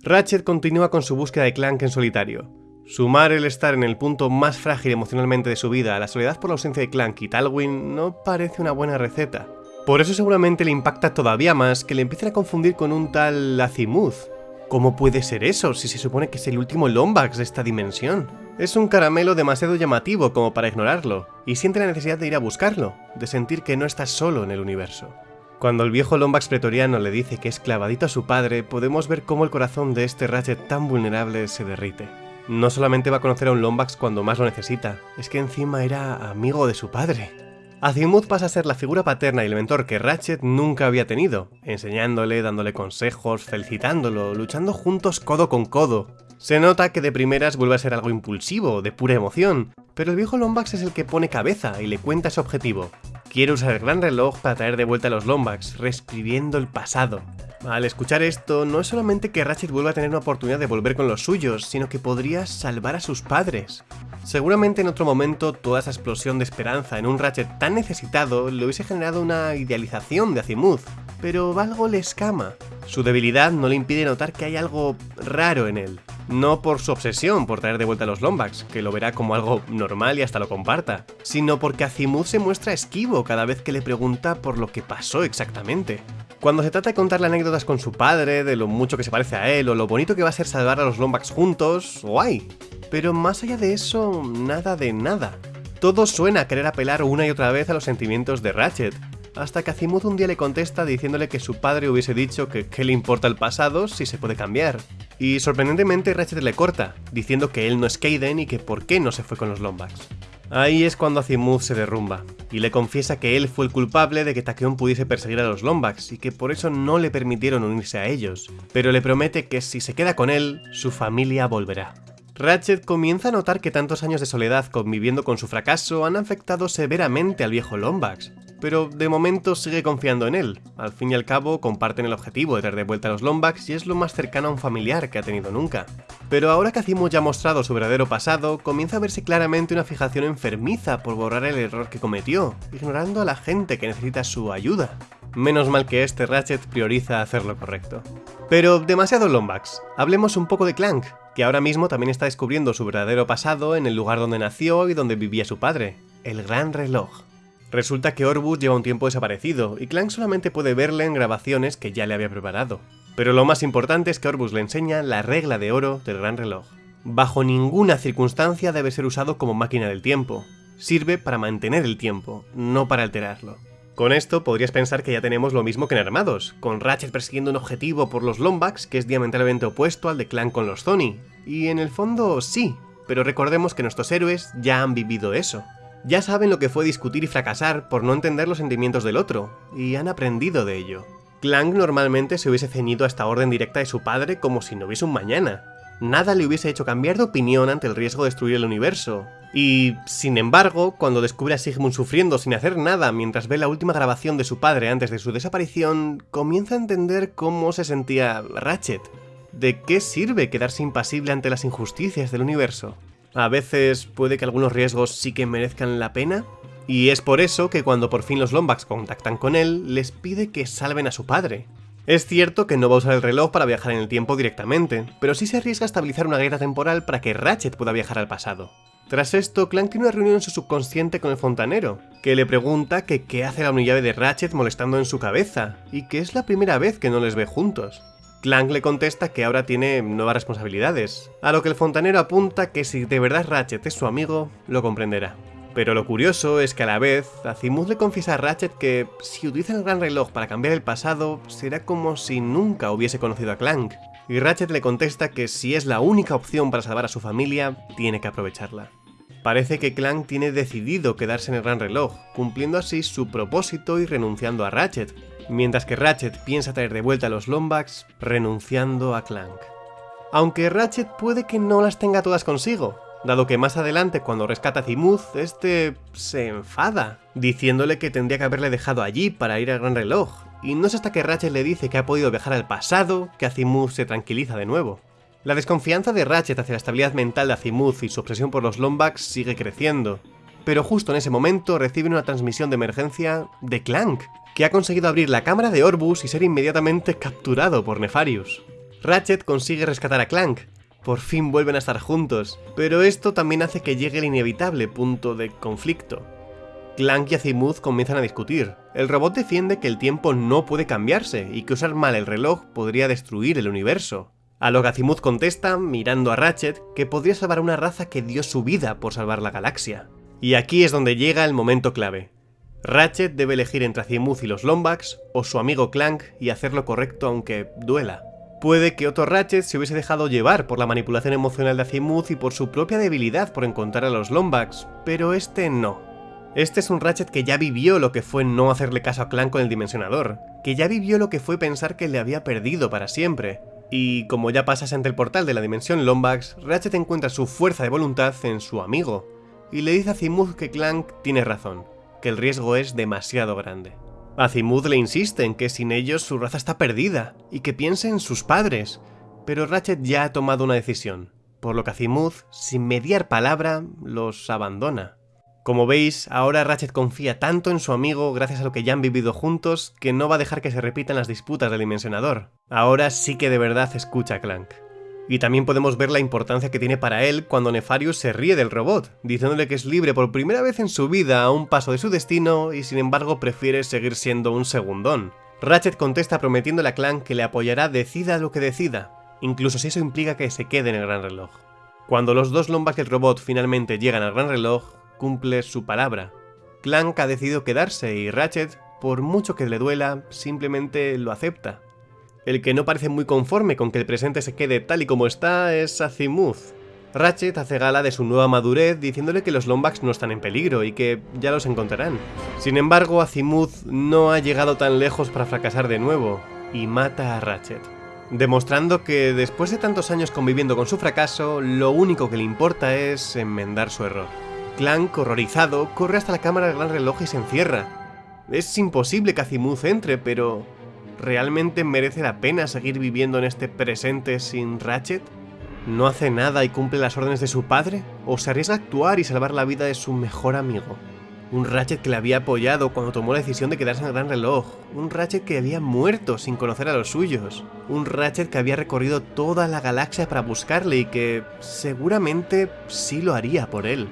Speaker 1: Ratchet continúa con su búsqueda de Clank en solitario. Sumar el estar en el punto más frágil emocionalmente de su vida a la soledad por la ausencia de Clank y Talwyn no parece una buena receta. Por eso seguramente le impacta todavía más que le empiecen a confundir con un tal Azimuth, ¿Cómo puede ser eso si se supone que es el último Lombax de esta dimensión? Es un caramelo demasiado llamativo como para ignorarlo, y siente la necesidad de ir a buscarlo, de sentir que no está solo en el universo. Cuando el viejo Lombax pretoriano le dice que es clavadito a su padre, podemos ver cómo el corazón de este Ratchet tan vulnerable se derrite. No solamente va a conocer a un Lombax cuando más lo necesita, es que encima era amigo de su padre. Azimuth pasa a ser la figura paterna y el mentor que Ratchet nunca había tenido, enseñándole, dándole consejos, felicitándolo, luchando juntos codo con codo. Se nota que de primeras vuelve a ser algo impulsivo, de pura emoción, pero el viejo Lombax es el que pone cabeza y le cuenta su objetivo. Quiere usar el gran reloj para traer de vuelta a los Lombax, reescribiendo el pasado. Al escuchar esto, no es solamente que Ratchet vuelva a tener una oportunidad de volver con los suyos, sino que podría salvar a sus padres. Seguramente en otro momento toda esa explosión de esperanza en un Ratchet tan necesitado le hubiese generado una idealización de Azimuth, pero algo le escama. Su debilidad no le impide notar que hay algo raro en él. No por su obsesión por traer de vuelta a los Lombax, que lo verá como algo normal y hasta lo comparta, sino porque Azimuth se muestra esquivo cada vez que le pregunta por lo que pasó exactamente. Cuando se trata de contarle anécdotas con su padre, de lo mucho que se parece a él, o lo bonito que va a ser salvar a los Lombax juntos, guay. Pero más allá de eso, nada de nada. Todo suena a querer apelar una y otra vez a los sentimientos de Ratchet, hasta que Azimuth un día le contesta diciéndole que su padre hubiese dicho que qué le importa el pasado si se puede cambiar. Y sorprendentemente Ratchet le corta, diciendo que él no es Kaiden y que por qué no se fue con los Lombax. Ahí es cuando Azimuth se derrumba, y le confiesa que él fue el culpable de que Tachyon pudiese perseguir a los Lombax y que por eso no le permitieron unirse a ellos, pero le promete que si se queda con él, su familia volverá. Ratchet comienza a notar que tantos años de soledad conviviendo con su fracaso han afectado severamente al viejo Lombax, pero de momento sigue confiando en él. Al fin y al cabo comparten el objetivo de traer de vuelta a los Lombax y es lo más cercano a un familiar que ha tenido nunca. Pero ahora que Azimuth ya ha mostrado su verdadero pasado, comienza a verse claramente una fijación enfermiza por borrar el error que cometió, ignorando a la gente que necesita su ayuda. Menos mal que este Ratchet prioriza hacer lo correcto. Pero demasiado Lombax, hablemos un poco de Clank, que ahora mismo también está descubriendo su verdadero pasado en el lugar donde nació y donde vivía su padre, el Gran Reloj. Resulta que Orbus lleva un tiempo desaparecido y Clank solamente puede verle en grabaciones que ya le había preparado. Pero lo más importante es que Orbus le enseña la regla de oro del Gran Reloj. Bajo ninguna circunstancia debe ser usado como máquina del tiempo. Sirve para mantener el tiempo, no para alterarlo. Con esto podrías pensar que ya tenemos lo mismo que en Armados, con Ratchet persiguiendo un objetivo por los Lombax que es diametralmente opuesto al de Clank con los Zony. Y en el fondo sí, pero recordemos que nuestros héroes ya han vivido eso. Ya saben lo que fue discutir y fracasar por no entender los sentimientos del otro, y han aprendido de ello. Clank normalmente se hubiese ceñido a esta orden directa de su padre como si no hubiese un mañana. Nada le hubiese hecho cambiar de opinión ante el riesgo de destruir el universo, y, sin embargo, cuando descubre a Sigmund sufriendo sin hacer nada mientras ve la última grabación de su padre antes de su desaparición, comienza a entender cómo se sentía Ratchet. ¿De qué sirve quedarse impasible ante las injusticias del universo? A veces puede que algunos riesgos sí que merezcan la pena, y es por eso que cuando por fin los Lombax contactan con él, les pide que salven a su padre. Es cierto que no va a usar el reloj para viajar en el tiempo directamente, pero sí se arriesga a estabilizar una guerra temporal para que Ratchet pueda viajar al pasado. Tras esto, Clank tiene una reunión en su subconsciente con el fontanero, que le pregunta que qué hace la unidad de Ratchet molestando en su cabeza, y que es la primera vez que no les ve juntos. Clank le contesta que ahora tiene nuevas responsabilidades, a lo que el fontanero apunta que si de verdad Ratchet es su amigo, lo comprenderá. Pero lo curioso es que a la vez, Azimuth le confiesa a Ratchet que si utiliza el gran reloj para cambiar el pasado, será como si nunca hubiese conocido a Clank. Y Ratchet le contesta que si es la única opción para salvar a su familia, tiene que aprovecharla. Parece que Clank tiene decidido quedarse en el Gran Reloj, cumpliendo así su propósito y renunciando a Ratchet, mientras que Ratchet piensa traer de vuelta a los Lombax, renunciando a Clank. Aunque Ratchet puede que no las tenga todas consigo, dado que más adelante cuando rescata a Zimuth, este se enfada, diciéndole que tendría que haberle dejado allí para ir al Gran Reloj, y no es hasta que Ratchet le dice que ha podido viajar al pasado que Azimuth se tranquiliza de nuevo. La desconfianza de Ratchet hacia la estabilidad mental de Azimuth y su obsesión por los Lombax sigue creciendo, pero justo en ese momento reciben una transmisión de emergencia de Clank, que ha conseguido abrir la cámara de Orbus y ser inmediatamente capturado por Nefarius. Ratchet consigue rescatar a Clank, por fin vuelven a estar juntos, pero esto también hace que llegue el inevitable punto de conflicto. Clank y Azimuth comienzan a discutir. El robot defiende que el tiempo no puede cambiarse y que usar mal el reloj podría destruir el universo. A lo que Azimuth contesta, mirando a Ratchet, que podría salvar una raza que dio su vida por salvar la galaxia. Y aquí es donde llega el momento clave. Ratchet debe elegir entre Azimuth y los Lombax, o su amigo Clank, y hacer lo correcto aunque duela. Puede que otro Ratchet se hubiese dejado llevar por la manipulación emocional de Azimuth y por su propia debilidad por encontrar a los Lombax, pero este no. Este es un Ratchet que ya vivió lo que fue no hacerle caso a Clank con el Dimensionador, que ya vivió lo que fue pensar que le había perdido para siempre, y como ya pasas ante el portal de la dimensión Lombax, Ratchet encuentra su fuerza de voluntad en su amigo, y le dice a Zimuth que Clank tiene razón, que el riesgo es demasiado grande. Azimuth le insiste en que sin ellos su raza está perdida, y que piense en sus padres, pero Ratchet ya ha tomado una decisión, por lo que Azimuth, sin mediar palabra, los abandona. Como veis, ahora Ratchet confía tanto en su amigo gracias a lo que ya han vivido juntos que no va a dejar que se repitan las disputas del Dimensionador. Ahora sí que de verdad escucha a Clank. Y también podemos ver la importancia que tiene para él cuando Nefarius se ríe del robot, diciéndole que es libre por primera vez en su vida a un paso de su destino y sin embargo prefiere seguir siendo un segundón. Ratchet contesta prometiéndole a Clank que le apoyará decida lo que decida, incluso si eso implica que se quede en el Gran Reloj. Cuando los dos Lombax y el robot finalmente llegan al Gran Reloj, cumple su palabra. Clank ha decidido quedarse y Ratchet, por mucho que le duela, simplemente lo acepta. El que no parece muy conforme con que el presente se quede tal y como está es Azimuth. Ratchet hace gala de su nueva madurez diciéndole que los Lombax no están en peligro y que ya los encontrarán. Sin embargo, Azimuth no ha llegado tan lejos para fracasar de nuevo y mata a Ratchet. Demostrando que después de tantos años conviviendo con su fracaso, lo único que le importa es enmendar su error. Clank, horrorizado, corre hasta la cámara del gran reloj y se encierra. Es imposible que Azimuth entre, pero... ¿Realmente merece la pena seguir viviendo en este presente sin Ratchet? ¿No hace nada y cumple las órdenes de su padre? ¿O se arriesga a actuar y salvar la vida de su mejor amigo? Un Ratchet que le había apoyado cuando tomó la decisión de quedarse en el gran reloj. Un Ratchet que había muerto sin conocer a los suyos. Un Ratchet que había recorrido toda la galaxia para buscarle y que seguramente sí lo haría por él.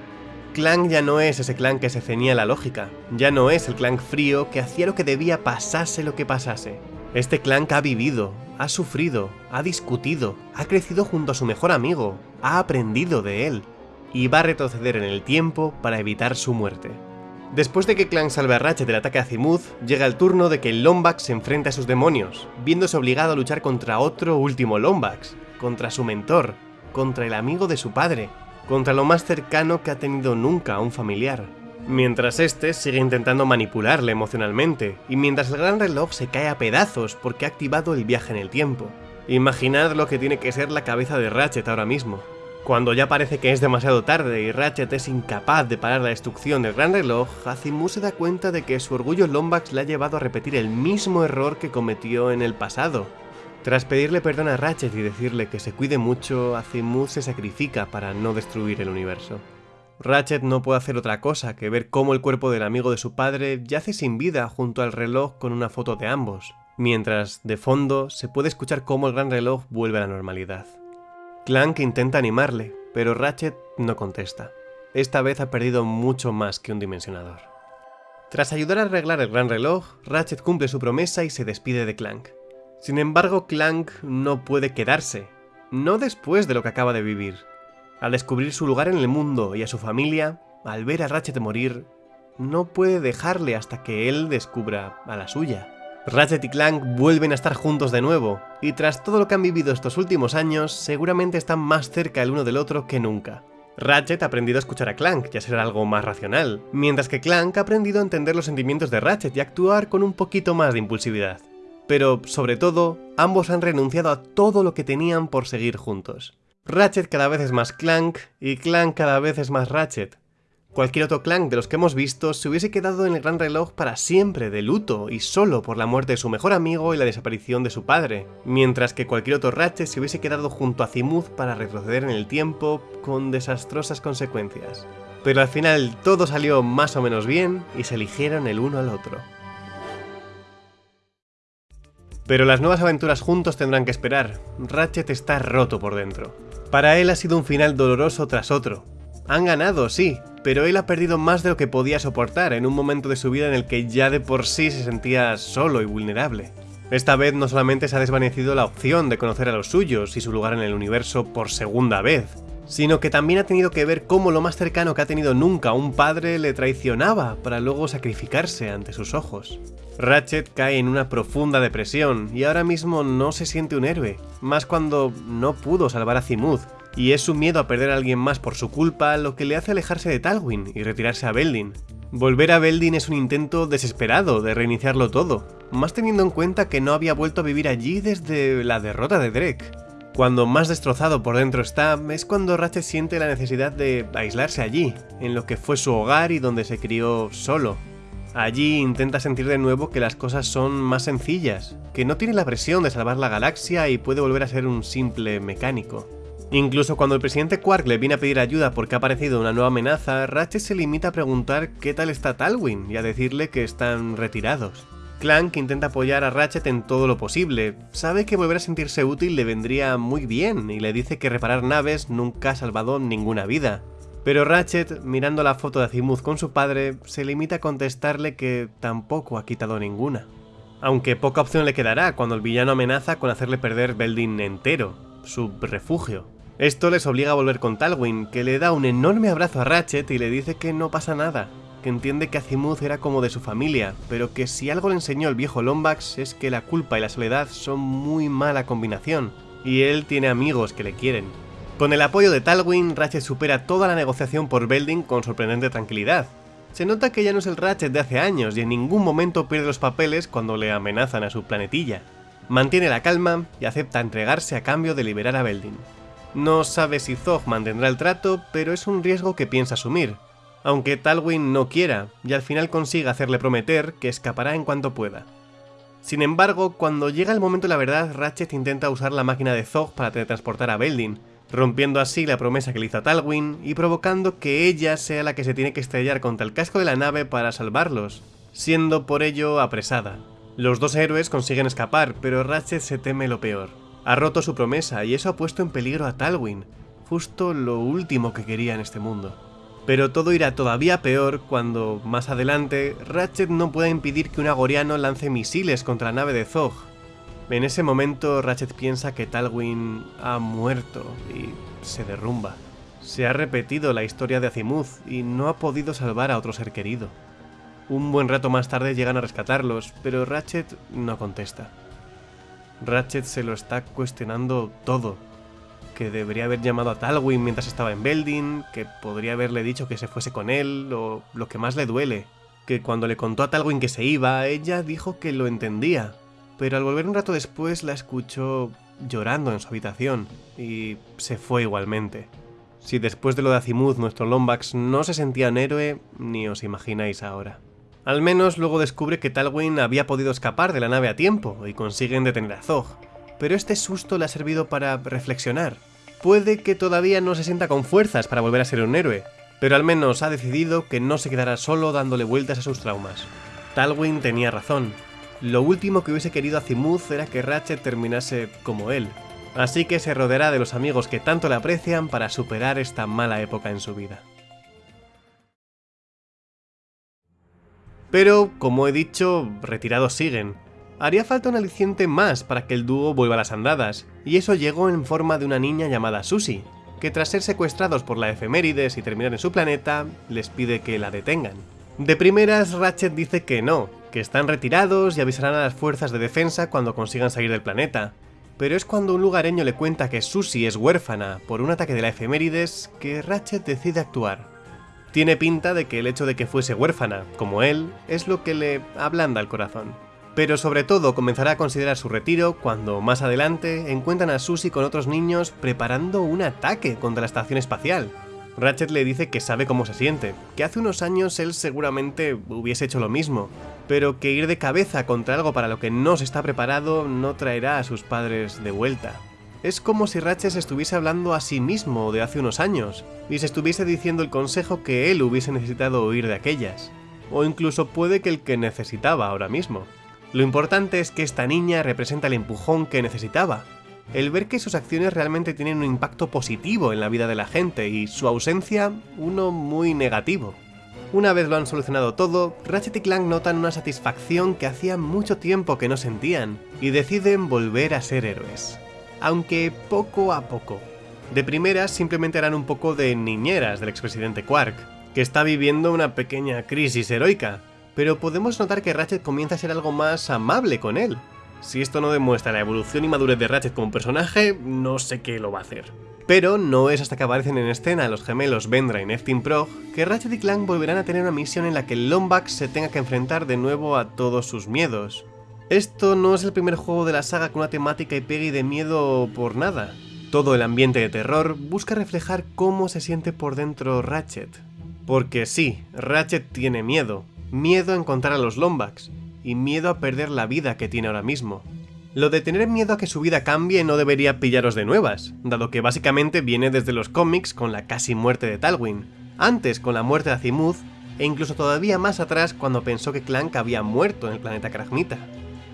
Speaker 1: Clank ya no es ese clan que se ceñía la lógica, ya no es el clan frío que hacía lo que debía pasase lo que pasase. Este clan ha vivido, ha sufrido, ha discutido, ha crecido junto a su mejor amigo, ha aprendido de él, y va a retroceder en el tiempo para evitar su muerte. Después de que Clank salve a Ratchet del ataque a Azimuth, llega el turno de que el Lombax se enfrente a sus demonios, viéndose obligado a luchar contra otro último Lombax, contra su mentor, contra el amigo de su padre, contra lo más cercano que ha tenido nunca a un familiar. Mientras este sigue intentando manipularle emocionalmente, y mientras el gran reloj se cae a pedazos porque ha activado el viaje en el tiempo. Imaginad lo que tiene que ser la cabeza de Ratchet ahora mismo. Cuando ya parece que es demasiado tarde y Ratchet es incapaz de parar la destrucción del gran reloj, Azimuth se da cuenta de que su orgullo Lombax le ha llevado a repetir el mismo error que cometió en el pasado. Tras pedirle perdón a Ratchet y decirle que se cuide mucho, Azimuth se sacrifica para no destruir el universo. Ratchet no puede hacer otra cosa que ver cómo el cuerpo del amigo de su padre yace sin vida junto al reloj con una foto de ambos, mientras, de fondo, se puede escuchar cómo el gran reloj vuelve a la normalidad. Clank intenta animarle, pero Ratchet no contesta. Esta vez ha perdido mucho más que un dimensionador. Tras ayudar a arreglar el gran reloj, Ratchet cumple su promesa y se despide de Clank. Sin embargo, Clank no puede quedarse, no después de lo que acaba de vivir. Al descubrir su lugar en el mundo y a su familia, al ver a Ratchet morir, no puede dejarle hasta que él descubra a la suya. Ratchet y Clank vuelven a estar juntos de nuevo, y tras todo lo que han vivido estos últimos años, seguramente están más cerca el uno del otro que nunca. Ratchet ha aprendido a escuchar a Clank y a ser algo más racional, mientras que Clank ha aprendido a entender los sentimientos de Ratchet y a actuar con un poquito más de impulsividad. Pero, sobre todo, ambos han renunciado a todo lo que tenían por seguir juntos. Ratchet cada vez es más Clank y Clank cada vez es más Ratchet. Cualquier otro Clank de los que hemos visto se hubiese quedado en el gran reloj para siempre de luto y solo por la muerte de su mejor amigo y la desaparición de su padre, mientras que cualquier otro Ratchet se hubiese quedado junto a Zimuth para retroceder en el tiempo con desastrosas consecuencias. Pero al final todo salió más o menos bien y se eligieron el uno al otro. Pero las nuevas aventuras juntos tendrán que esperar. Ratchet está roto por dentro. Para él ha sido un final doloroso tras otro. Han ganado, sí, pero él ha perdido más de lo que podía soportar en un momento de su vida en el que ya de por sí se sentía solo y vulnerable. Esta vez no solamente se ha desvanecido la opción de conocer a los suyos y su lugar en el universo por segunda vez, sino que también ha tenido que ver cómo lo más cercano que ha tenido nunca un padre le traicionaba para luego sacrificarse ante sus ojos. Ratchet cae en una profunda depresión y ahora mismo no se siente un héroe, más cuando no pudo salvar a Zimuth, y es su miedo a perder a alguien más por su culpa lo que le hace alejarse de Talwyn y retirarse a Beldin. Volver a Beldin es un intento desesperado de reiniciarlo todo, más teniendo en cuenta que no había vuelto a vivir allí desde la derrota de Drake. Cuando más destrozado por dentro está, es cuando Ratchet siente la necesidad de aislarse allí, en lo que fue su hogar y donde se crió solo, Allí intenta sentir de nuevo que las cosas son más sencillas, que no tiene la presión de salvar la galaxia y puede volver a ser un simple mecánico. Incluso cuando el presidente Quark le viene a pedir ayuda porque ha aparecido una nueva amenaza, Ratchet se limita a preguntar qué tal está Talwyn y a decirle que están retirados. Clank intenta apoyar a Ratchet en todo lo posible, sabe que volver a sentirse útil le vendría muy bien y le dice que reparar naves nunca ha salvado ninguna vida, pero Ratchet, mirando la foto de Azimuth con su padre, se limita a contestarle que tampoco ha quitado ninguna. Aunque poca opción le quedará cuando el villano amenaza con hacerle perder Beldin entero, su refugio. Esto les obliga a volver con Talwyn, que le da un enorme abrazo a Ratchet y le dice que no pasa nada, que entiende que Azimuth era como de su familia, pero que si algo le enseñó el viejo Lombax es que la culpa y la soledad son muy mala combinación, y él tiene amigos que le quieren. Con el apoyo de Talwyn, Ratchet supera toda la negociación por Belding con sorprendente tranquilidad. Se nota que ya no es el Ratchet de hace años y en ningún momento pierde los papeles cuando le amenazan a su planetilla. Mantiene la calma y acepta entregarse a cambio de liberar a Belding. No sabe si Zog mantendrá el trato, pero es un riesgo que piensa asumir, aunque Talwyn no quiera, y al final consiga hacerle prometer que escapará en cuanto pueda. Sin embargo, cuando llega el momento de la verdad, Ratchet intenta usar la máquina de Zog para teletransportar a Belding, rompiendo así la promesa que le hizo a Talwyn y provocando que ella sea la que se tiene que estrellar contra el casco de la nave para salvarlos, siendo por ello apresada. Los dos héroes consiguen escapar, pero Ratchet se teme lo peor. Ha roto su promesa y eso ha puesto en peligro a Talwyn, justo lo último que quería en este mundo. Pero todo irá todavía peor cuando, más adelante, Ratchet no pueda impedir que un agoriano lance misiles contra la nave de Zog, en ese momento Ratchet piensa que Talwyn ha muerto y se derrumba. Se ha repetido la historia de Azimuth y no ha podido salvar a otro ser querido. Un buen rato más tarde llegan a rescatarlos, pero Ratchet no contesta. Ratchet se lo está cuestionando todo. Que debería haber llamado a Talwyn mientras estaba en Belding, que podría haberle dicho que se fuese con él, o lo que más le duele, que cuando le contó a Talwyn que se iba, ella dijo que lo entendía, pero al volver un rato después la escuchó llorando en su habitación, y se fue igualmente. Si después de lo de Azimuth nuestro Lombax no se sentía un héroe, ni os imagináis ahora. Al menos luego descubre que Talwyn había podido escapar de la nave a tiempo y consiguen detener a Zog, pero este susto le ha servido para reflexionar. Puede que todavía no se sienta con fuerzas para volver a ser un héroe, pero al menos ha decidido que no se quedará solo dándole vueltas a sus traumas. Talwyn tenía razón. Lo último que hubiese querido Azimuth era que Ratchet terminase como él, así que se rodeará de los amigos que tanto le aprecian para superar esta mala época en su vida. Pero, como he dicho, retirados siguen. Haría falta un aliciente más para que el dúo vuelva a las andadas, y eso llegó en forma de una niña llamada Susie, que tras ser secuestrados por la efemérides y terminar en su planeta, les pide que la detengan. De primeras, Ratchet dice que no, que están retirados y avisarán a las fuerzas de defensa cuando consigan salir del planeta. Pero es cuando un lugareño le cuenta que Susie es huérfana por un ataque de la efemérides que Ratchet decide actuar. Tiene pinta de que el hecho de que fuese huérfana, como él, es lo que le ablanda el corazón pero sobre todo comenzará a considerar su retiro cuando más adelante encuentran a Susie con otros niños preparando un ataque contra la estación espacial. Ratchet le dice que sabe cómo se siente, que hace unos años él seguramente hubiese hecho lo mismo, pero que ir de cabeza contra algo para lo que no se está preparado no traerá a sus padres de vuelta. Es como si Ratchet estuviese hablando a sí mismo de hace unos años, y se estuviese diciendo el consejo que él hubiese necesitado oír de aquellas, o incluso puede que el que necesitaba ahora mismo. Lo importante es que esta niña representa el empujón que necesitaba, el ver que sus acciones realmente tienen un impacto positivo en la vida de la gente y su ausencia uno muy negativo. Una vez lo han solucionado todo, Ratchet y Clank notan una satisfacción que hacía mucho tiempo que no sentían, y deciden volver a ser héroes. Aunque poco a poco. De primeras simplemente harán un poco de niñeras del expresidente Quark, que está viviendo una pequeña crisis heroica, pero podemos notar que Ratchet comienza a ser algo más amable con él. Si esto no demuestra la evolución y madurez de Ratchet como personaje, no sé qué lo va a hacer. Pero no es hasta que aparecen en escena los gemelos Vendra y Neftin Prog que Ratchet y Clank volverán a tener una misión en la que Lombax se tenga que enfrentar de nuevo a todos sus miedos. Esto no es el primer juego de la saga con una temática y pegue de miedo por nada. Todo el ambiente de terror busca reflejar cómo se siente por dentro Ratchet. Porque sí, Ratchet tiene miedo, miedo a encontrar a los Lombax y miedo a perder la vida que tiene ahora mismo. Lo de tener miedo a que su vida cambie no debería pillaros de nuevas, dado que básicamente viene desde los cómics con la casi muerte de Talwyn, antes con la muerte de Azimuth, e incluso todavía más atrás cuando pensó que Clank había muerto en el planeta Kragmita.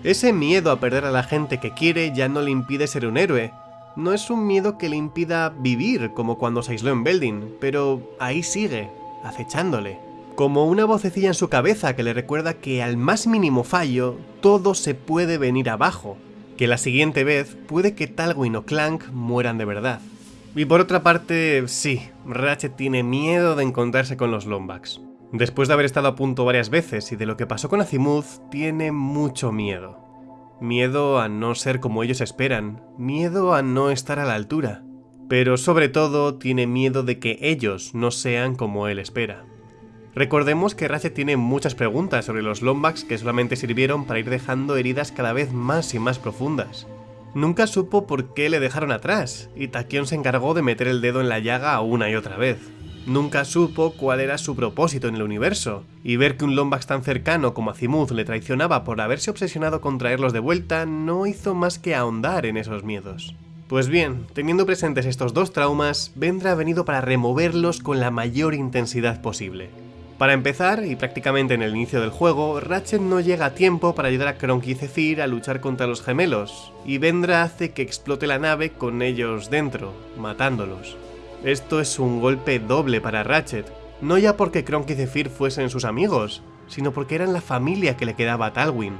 Speaker 1: Ese miedo a perder a la gente que quiere ya no le impide ser un héroe, no es un miedo que le impida vivir como cuando se aisló en Belding, pero ahí sigue, acechándole como una vocecilla en su cabeza que le recuerda que al más mínimo fallo, todo se puede venir abajo, que la siguiente vez puede que Talwyn o Clank mueran de verdad. Y por otra parte, sí, Ratchet tiene miedo de encontrarse con los Lombax. Después de haber estado a punto varias veces y de lo que pasó con Azimuth, tiene mucho miedo. Miedo a no ser como ellos esperan, miedo a no estar a la altura. Pero sobre todo tiene miedo de que ellos no sean como él espera. Recordemos que Ratchet tiene muchas preguntas sobre los Lombax que solamente sirvieron para ir dejando heridas cada vez más y más profundas. Nunca supo por qué le dejaron atrás, y Taquion se encargó de meter el dedo en la llaga una y otra vez. Nunca supo cuál era su propósito en el universo, y ver que un Lombax tan cercano como Azimuth le traicionaba por haberse obsesionado con traerlos de vuelta no hizo más que ahondar en esos miedos. Pues bien, teniendo presentes estos dos traumas, Vendra ha venido para removerlos con la mayor intensidad posible. Para empezar, y prácticamente en el inicio del juego, Ratchet no llega a tiempo para ayudar a Kronk y Zephyr a luchar contra los gemelos, y Vendra hace que explote la nave con ellos dentro, matándolos. Esto es un golpe doble para Ratchet, no ya porque Kronk y Zephyr fuesen sus amigos, sino porque eran la familia que le quedaba a Talwyn.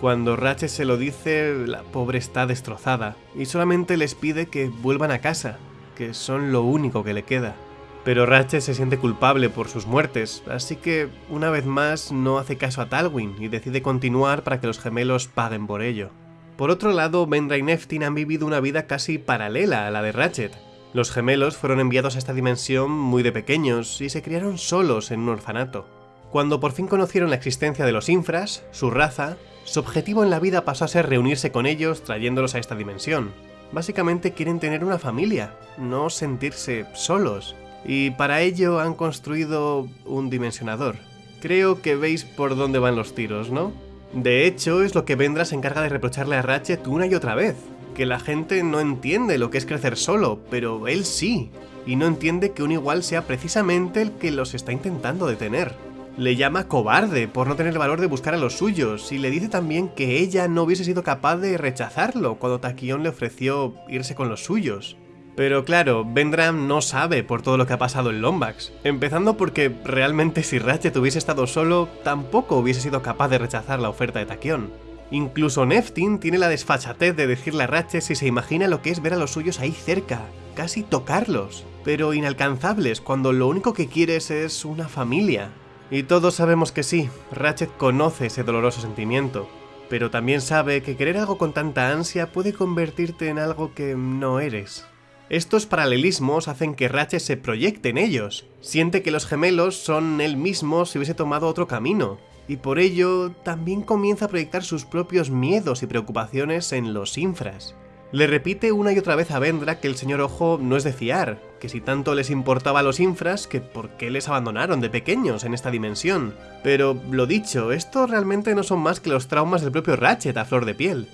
Speaker 1: Cuando Ratchet se lo dice, la pobre está destrozada, y solamente les pide que vuelvan a casa, que son lo único que le queda. Pero Ratchet se siente culpable por sus muertes, así que una vez más no hace caso a Talwin y decide continuar para que los gemelos paguen por ello. Por otro lado, Vendra y Neftin han vivido una vida casi paralela a la de Ratchet. Los gemelos fueron enviados a esta dimensión muy de pequeños y se criaron solos en un orfanato. Cuando por fin conocieron la existencia de los infras, su raza, su objetivo en la vida pasó a ser reunirse con ellos trayéndolos a esta dimensión. Básicamente quieren tener una familia, no sentirse solos y para ello han construido un dimensionador. Creo que veis por dónde van los tiros, ¿no? De hecho, es lo que Vendra se encarga de reprocharle a Ratchet una y otra vez, que la gente no entiende lo que es crecer solo, pero él sí, y no entiende que un igual sea precisamente el que los está intentando detener. Le llama cobarde por no tener el valor de buscar a los suyos, y le dice también que ella no hubiese sido capaz de rechazarlo cuando Taquion le ofreció irse con los suyos. Pero claro, Vendram no sabe por todo lo que ha pasado en Lombax, empezando porque realmente si Ratchet hubiese estado solo, tampoco hubiese sido capaz de rechazar la oferta de Taquion. Incluso Neftin tiene la desfachatez de decirle a Ratchet si se imagina lo que es ver a los suyos ahí cerca, casi tocarlos, pero inalcanzables cuando lo único que quieres es una familia. Y todos sabemos que sí, Ratchet conoce ese doloroso sentimiento, pero también sabe que querer algo con tanta ansia puede convertirte en algo que no eres. Estos paralelismos hacen que Ratchet se proyecte en ellos, siente que los gemelos son él mismo si hubiese tomado otro camino, y por ello también comienza a proyectar sus propios miedos y preocupaciones en los infras. Le repite una y otra vez a Vendra que el señor Ojo no es de fiar, que si tanto les importaba a los infras, que por qué les abandonaron de pequeños en esta dimensión. Pero, lo dicho, esto realmente no son más que los traumas del propio Ratchet a flor de piel.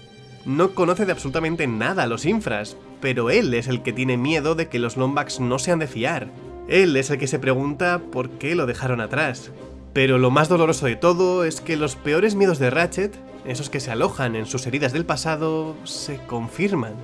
Speaker 1: No conoce de absolutamente nada a los infras, pero él es el que tiene miedo de que los Lombax no sean de fiar. Él es el que se pregunta por qué lo dejaron atrás. Pero lo más doloroso de todo es que los peores miedos de Ratchet, esos que se alojan en sus heridas del pasado, se confirman.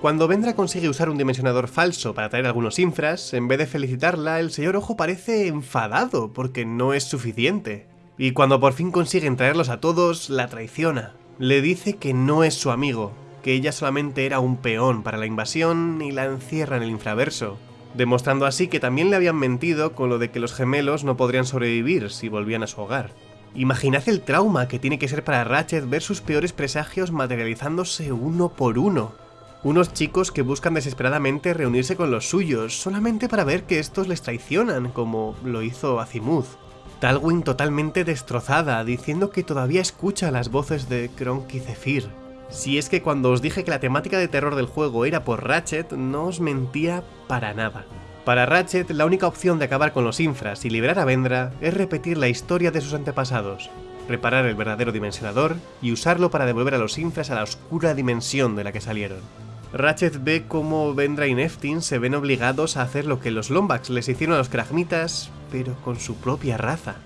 Speaker 1: Cuando Vendra consigue usar un dimensionador falso para traer algunos infras, en vez de felicitarla, el señor Ojo parece enfadado porque no es suficiente. Y cuando por fin consiguen traerlos a todos, la traiciona. Le dice que no es su amigo, que ella solamente era un peón para la invasión y la encierra en el infraverso, demostrando así que también le habían mentido con lo de que los gemelos no podrían sobrevivir si volvían a su hogar. Imaginad el trauma que tiene que ser para Ratchet ver sus peores presagios materializándose uno por uno. Unos chicos que buscan desesperadamente reunirse con los suyos, solamente para ver que estos les traicionan, como lo hizo Azimuth. Talwin totalmente destrozada, diciendo que todavía escucha las voces de Kronk y Zephyr. Si es que cuando os dije que la temática de terror del juego era por Ratchet, no os mentía para nada. Para Ratchet, la única opción de acabar con los infras y liberar a Vendra es repetir la historia de sus antepasados, reparar el verdadero dimensionador y usarlo para devolver a los infras a la oscura dimensión de la que salieron. Ratchet ve cómo Vendra y Neftin se ven obligados a hacer lo que los Lombax les hicieron a los Kragmitas, pero con su propia raza.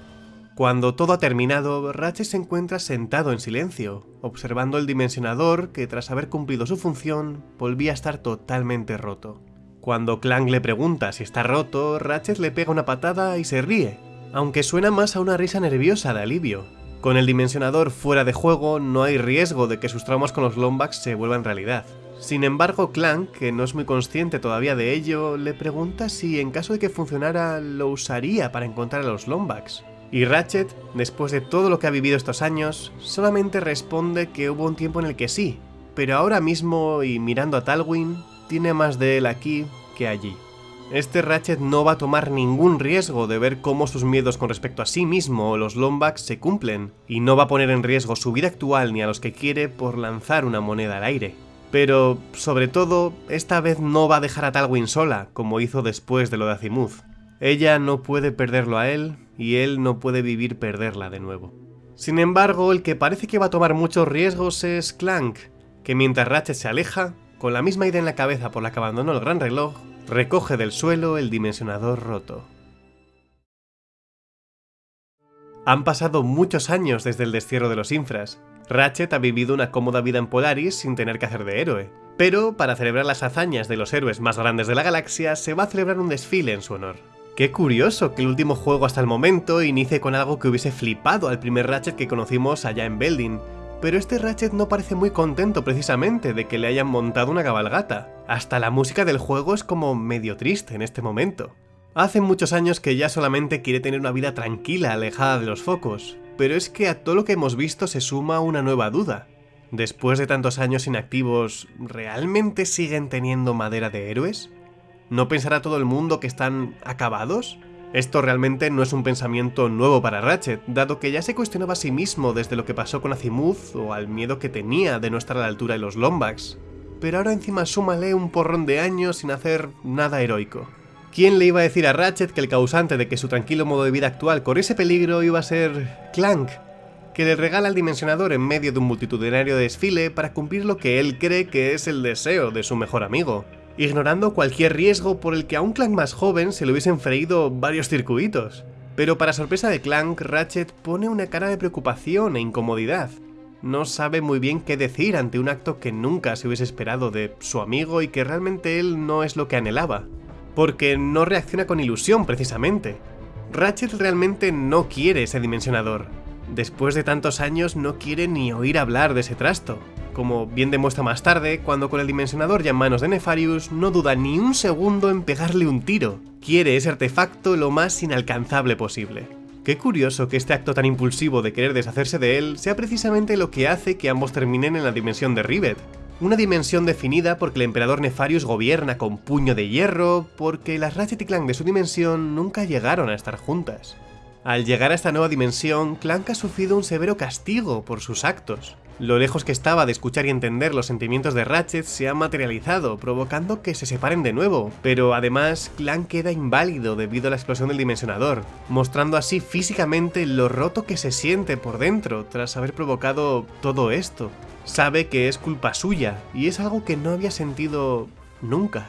Speaker 1: Cuando todo ha terminado, Ratchet se encuentra sentado en silencio, observando el dimensionador que tras haber cumplido su función, volvía a estar totalmente roto. Cuando Clank le pregunta si está roto, Ratchet le pega una patada y se ríe, aunque suena más a una risa nerviosa de alivio. Con el dimensionador fuera de juego, no hay riesgo de que sus traumas con los Lombax se vuelvan realidad. Sin embargo, Clank, que no es muy consciente todavía de ello, le pregunta si en caso de que funcionara lo usaría para encontrar a los Lombax. Y Ratchet, después de todo lo que ha vivido estos años, solamente responde que hubo un tiempo en el que sí, pero ahora mismo y mirando a Talwin, tiene más de él aquí que allí. Este Ratchet no va a tomar ningún riesgo de ver cómo sus miedos con respecto a sí mismo o los Lombax se cumplen, y no va a poner en riesgo su vida actual ni a los que quiere por lanzar una moneda al aire. Pero, sobre todo, esta vez no va a dejar a Talwin sola, como hizo después de lo de Azimuth. Ella no puede perderlo a él, y él no puede vivir perderla de nuevo. Sin embargo, el que parece que va a tomar muchos riesgos es Clank, que mientras Ratchet se aleja, con la misma idea en la cabeza por la que abandonó el gran reloj, recoge del suelo el dimensionador roto. Han pasado muchos años desde el destierro de los infras. Ratchet ha vivido una cómoda vida en Polaris sin tener que hacer de héroe. Pero, para celebrar las hazañas de los héroes más grandes de la galaxia, se va a celebrar un desfile en su honor. Qué curioso que el último juego hasta el momento inicie con algo que hubiese flipado al primer Ratchet que conocimos allá en Belding, pero este Ratchet no parece muy contento precisamente de que le hayan montado una cabalgata. Hasta la música del juego es como medio triste en este momento. Hace muchos años que ya solamente quiere tener una vida tranquila, alejada de los focos, pero es que a todo lo que hemos visto se suma una nueva duda. Después de tantos años inactivos, ¿realmente siguen teniendo madera de héroes? ¿No pensará todo el mundo que están acabados? Esto realmente no es un pensamiento nuevo para Ratchet, dado que ya se cuestionaba a sí mismo desde lo que pasó con Azimuth o al miedo que tenía de no estar a la altura de los Lombax. Pero ahora encima súmale un porrón de años sin hacer nada heroico. ¿Quién le iba a decir a Ratchet que el causante de que su tranquilo modo de vida actual corriese peligro iba a ser Clank, que le regala al dimensionador en medio de un multitudinario desfile para cumplir lo que él cree que es el deseo de su mejor amigo, ignorando cualquier riesgo por el que a un Clank más joven se le hubiesen freído varios circuitos. Pero para sorpresa de Clank, Ratchet pone una cara de preocupación e incomodidad. No sabe muy bien qué decir ante un acto que nunca se hubiese esperado de su amigo y que realmente él no es lo que anhelaba porque no reacciona con ilusión precisamente. Ratchet realmente no quiere ese dimensionador. Después de tantos años no quiere ni oír hablar de ese trasto. Como bien demuestra más tarde, cuando con el dimensionador ya en manos de Nefarius, no duda ni un segundo en pegarle un tiro. Quiere ese artefacto lo más inalcanzable posible. Qué curioso que este acto tan impulsivo de querer deshacerse de él sea precisamente lo que hace que ambos terminen en la dimensión de Rivet, una dimensión definida porque el emperador Nefarius gobierna con puño de hierro, porque las Ratchet y Clank de su dimensión nunca llegaron a estar juntas. Al llegar a esta nueva dimensión, Clank ha sufrido un severo castigo por sus actos. Lo lejos que estaba de escuchar y entender los sentimientos de Ratchet se ha materializado, provocando que se separen de nuevo, pero además Clank queda inválido debido a la explosión del dimensionador, mostrando así físicamente lo roto que se siente por dentro tras haber provocado todo esto. Sabe que es culpa suya, y es algo que no había sentido nunca.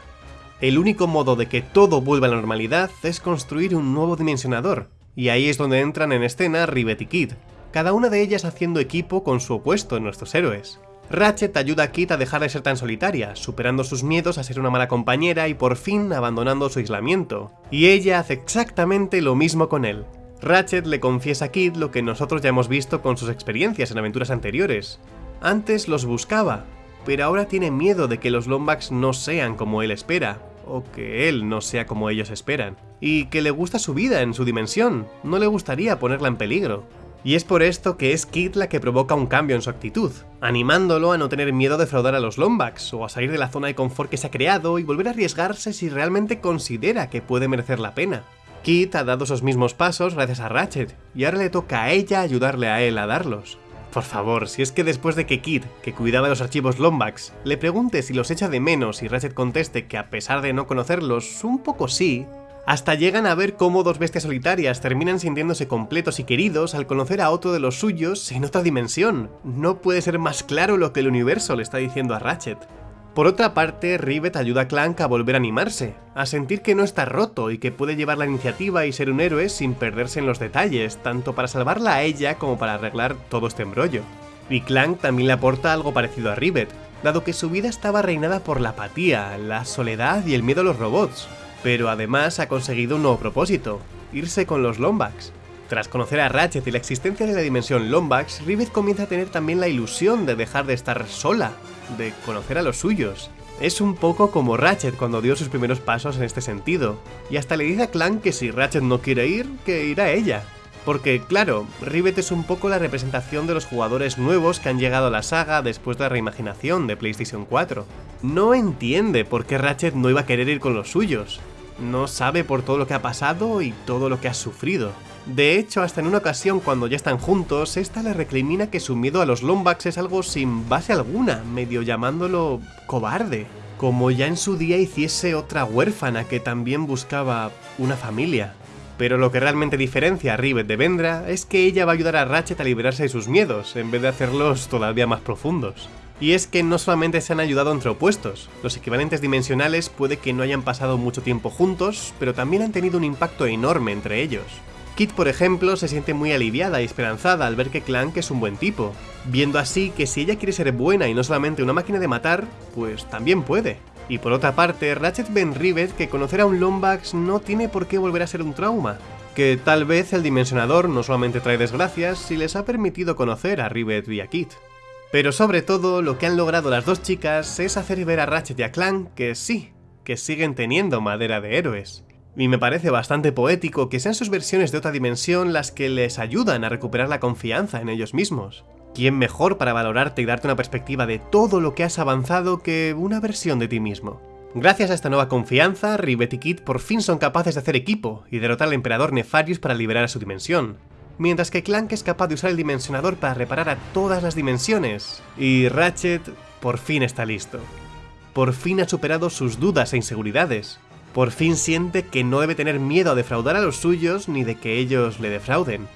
Speaker 1: El único modo de que todo vuelva a la normalidad es construir un nuevo dimensionador, y ahí es donde entran en escena Rivet y Kid, cada una de ellas haciendo equipo con su opuesto en nuestros héroes. Ratchet ayuda a Kid a dejar de ser tan solitaria, superando sus miedos a ser una mala compañera y por fin abandonando su aislamiento. Y ella hace exactamente lo mismo con él. Ratchet le confiesa a Kid lo que nosotros ya hemos visto con sus experiencias en aventuras anteriores, antes los buscaba, pero ahora tiene miedo de que los Lombax no sean como él espera, o que él no sea como ellos esperan, y que le gusta su vida en su dimensión, no le gustaría ponerla en peligro. Y es por esto que es Kid la que provoca un cambio en su actitud, animándolo a no tener miedo de fraudar a los Lombax, o a salir de la zona de confort que se ha creado y volver a arriesgarse si realmente considera que puede merecer la pena. Kid ha dado esos mismos pasos gracias a Ratchet, y ahora le toca a ella ayudarle a él a darlos. Por favor, si es que después de que Kid, que cuidaba los archivos Lombax, le pregunte si los echa de menos y Ratchet conteste que a pesar de no conocerlos, un poco sí, hasta llegan a ver cómo dos bestias solitarias terminan sintiéndose completos y queridos al conocer a otro de los suyos en otra dimensión. No puede ser más claro lo que el universo le está diciendo a Ratchet. Por otra parte, Rivet ayuda a Clank a volver a animarse, a sentir que no está roto y que puede llevar la iniciativa y ser un héroe sin perderse en los detalles, tanto para salvarla a ella como para arreglar todo este embrollo. Y Clank también le aporta algo parecido a Rivet, dado que su vida estaba reinada por la apatía, la soledad y el miedo a los robots, pero además ha conseguido un nuevo propósito, irse con los Lombax. Tras conocer a Ratchet y la existencia de la dimensión Lombax, Rivet comienza a tener también la ilusión de dejar de estar sola, de conocer a los suyos. Es un poco como Ratchet cuando dio sus primeros pasos en este sentido, y hasta le dice a Clank que si Ratchet no quiere ir, que irá ella. Porque, claro, Rivet es un poco la representación de los jugadores nuevos que han llegado a la saga después de la reimaginación de PlayStation 4. No entiende por qué Ratchet no iba a querer ir con los suyos. No sabe por todo lo que ha pasado y todo lo que ha sufrido. De hecho, hasta en una ocasión cuando ya están juntos, esta le recrimina que su miedo a los Lombax es algo sin base alguna, medio llamándolo cobarde. Como ya en su día hiciese otra huérfana que también buscaba una familia. Pero lo que realmente diferencia a Rivet de Vendra es que ella va a ayudar a Ratchet a liberarse de sus miedos, en vez de hacerlos todavía más profundos. Y es que no solamente se han ayudado entre opuestos, los equivalentes dimensionales puede que no hayan pasado mucho tiempo juntos, pero también han tenido un impacto enorme entre ellos. Kit, por ejemplo, se siente muy aliviada y esperanzada al ver que Clank es un buen tipo, viendo así que si ella quiere ser buena y no solamente una máquina de matar, pues también puede. Y por otra parte, Ratchet Ben Rivet que conocer a un Lombax no tiene por qué volver a ser un trauma, que tal vez el dimensionador no solamente trae desgracias si les ha permitido conocer a Rivet y a Kit. Pero sobre todo, lo que han logrado las dos chicas es hacer ver a Ratchet y a Clank que sí, que siguen teniendo madera de héroes. Y me parece bastante poético que sean sus versiones de otra dimensión las que les ayudan a recuperar la confianza en ellos mismos. ¿Quién mejor para valorarte y darte una perspectiva de todo lo que has avanzado que una versión de ti mismo? Gracias a esta nueva confianza, Rivet y Kid por fin son capaces de hacer equipo y derrotar al emperador Nefarius para liberar a su dimensión, mientras que Clank es capaz de usar el dimensionador para reparar a todas las dimensiones, y Ratchet por fin está listo. Por fin ha superado sus dudas e inseguridades. Por fin siente que no debe tener miedo a defraudar a los suyos ni de que ellos le defrauden.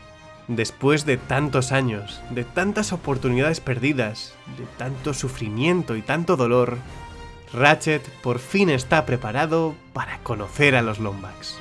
Speaker 1: Después de tantos años, de tantas oportunidades perdidas, de tanto sufrimiento y tanto dolor, Ratchet por fin está preparado para conocer a los Lombax.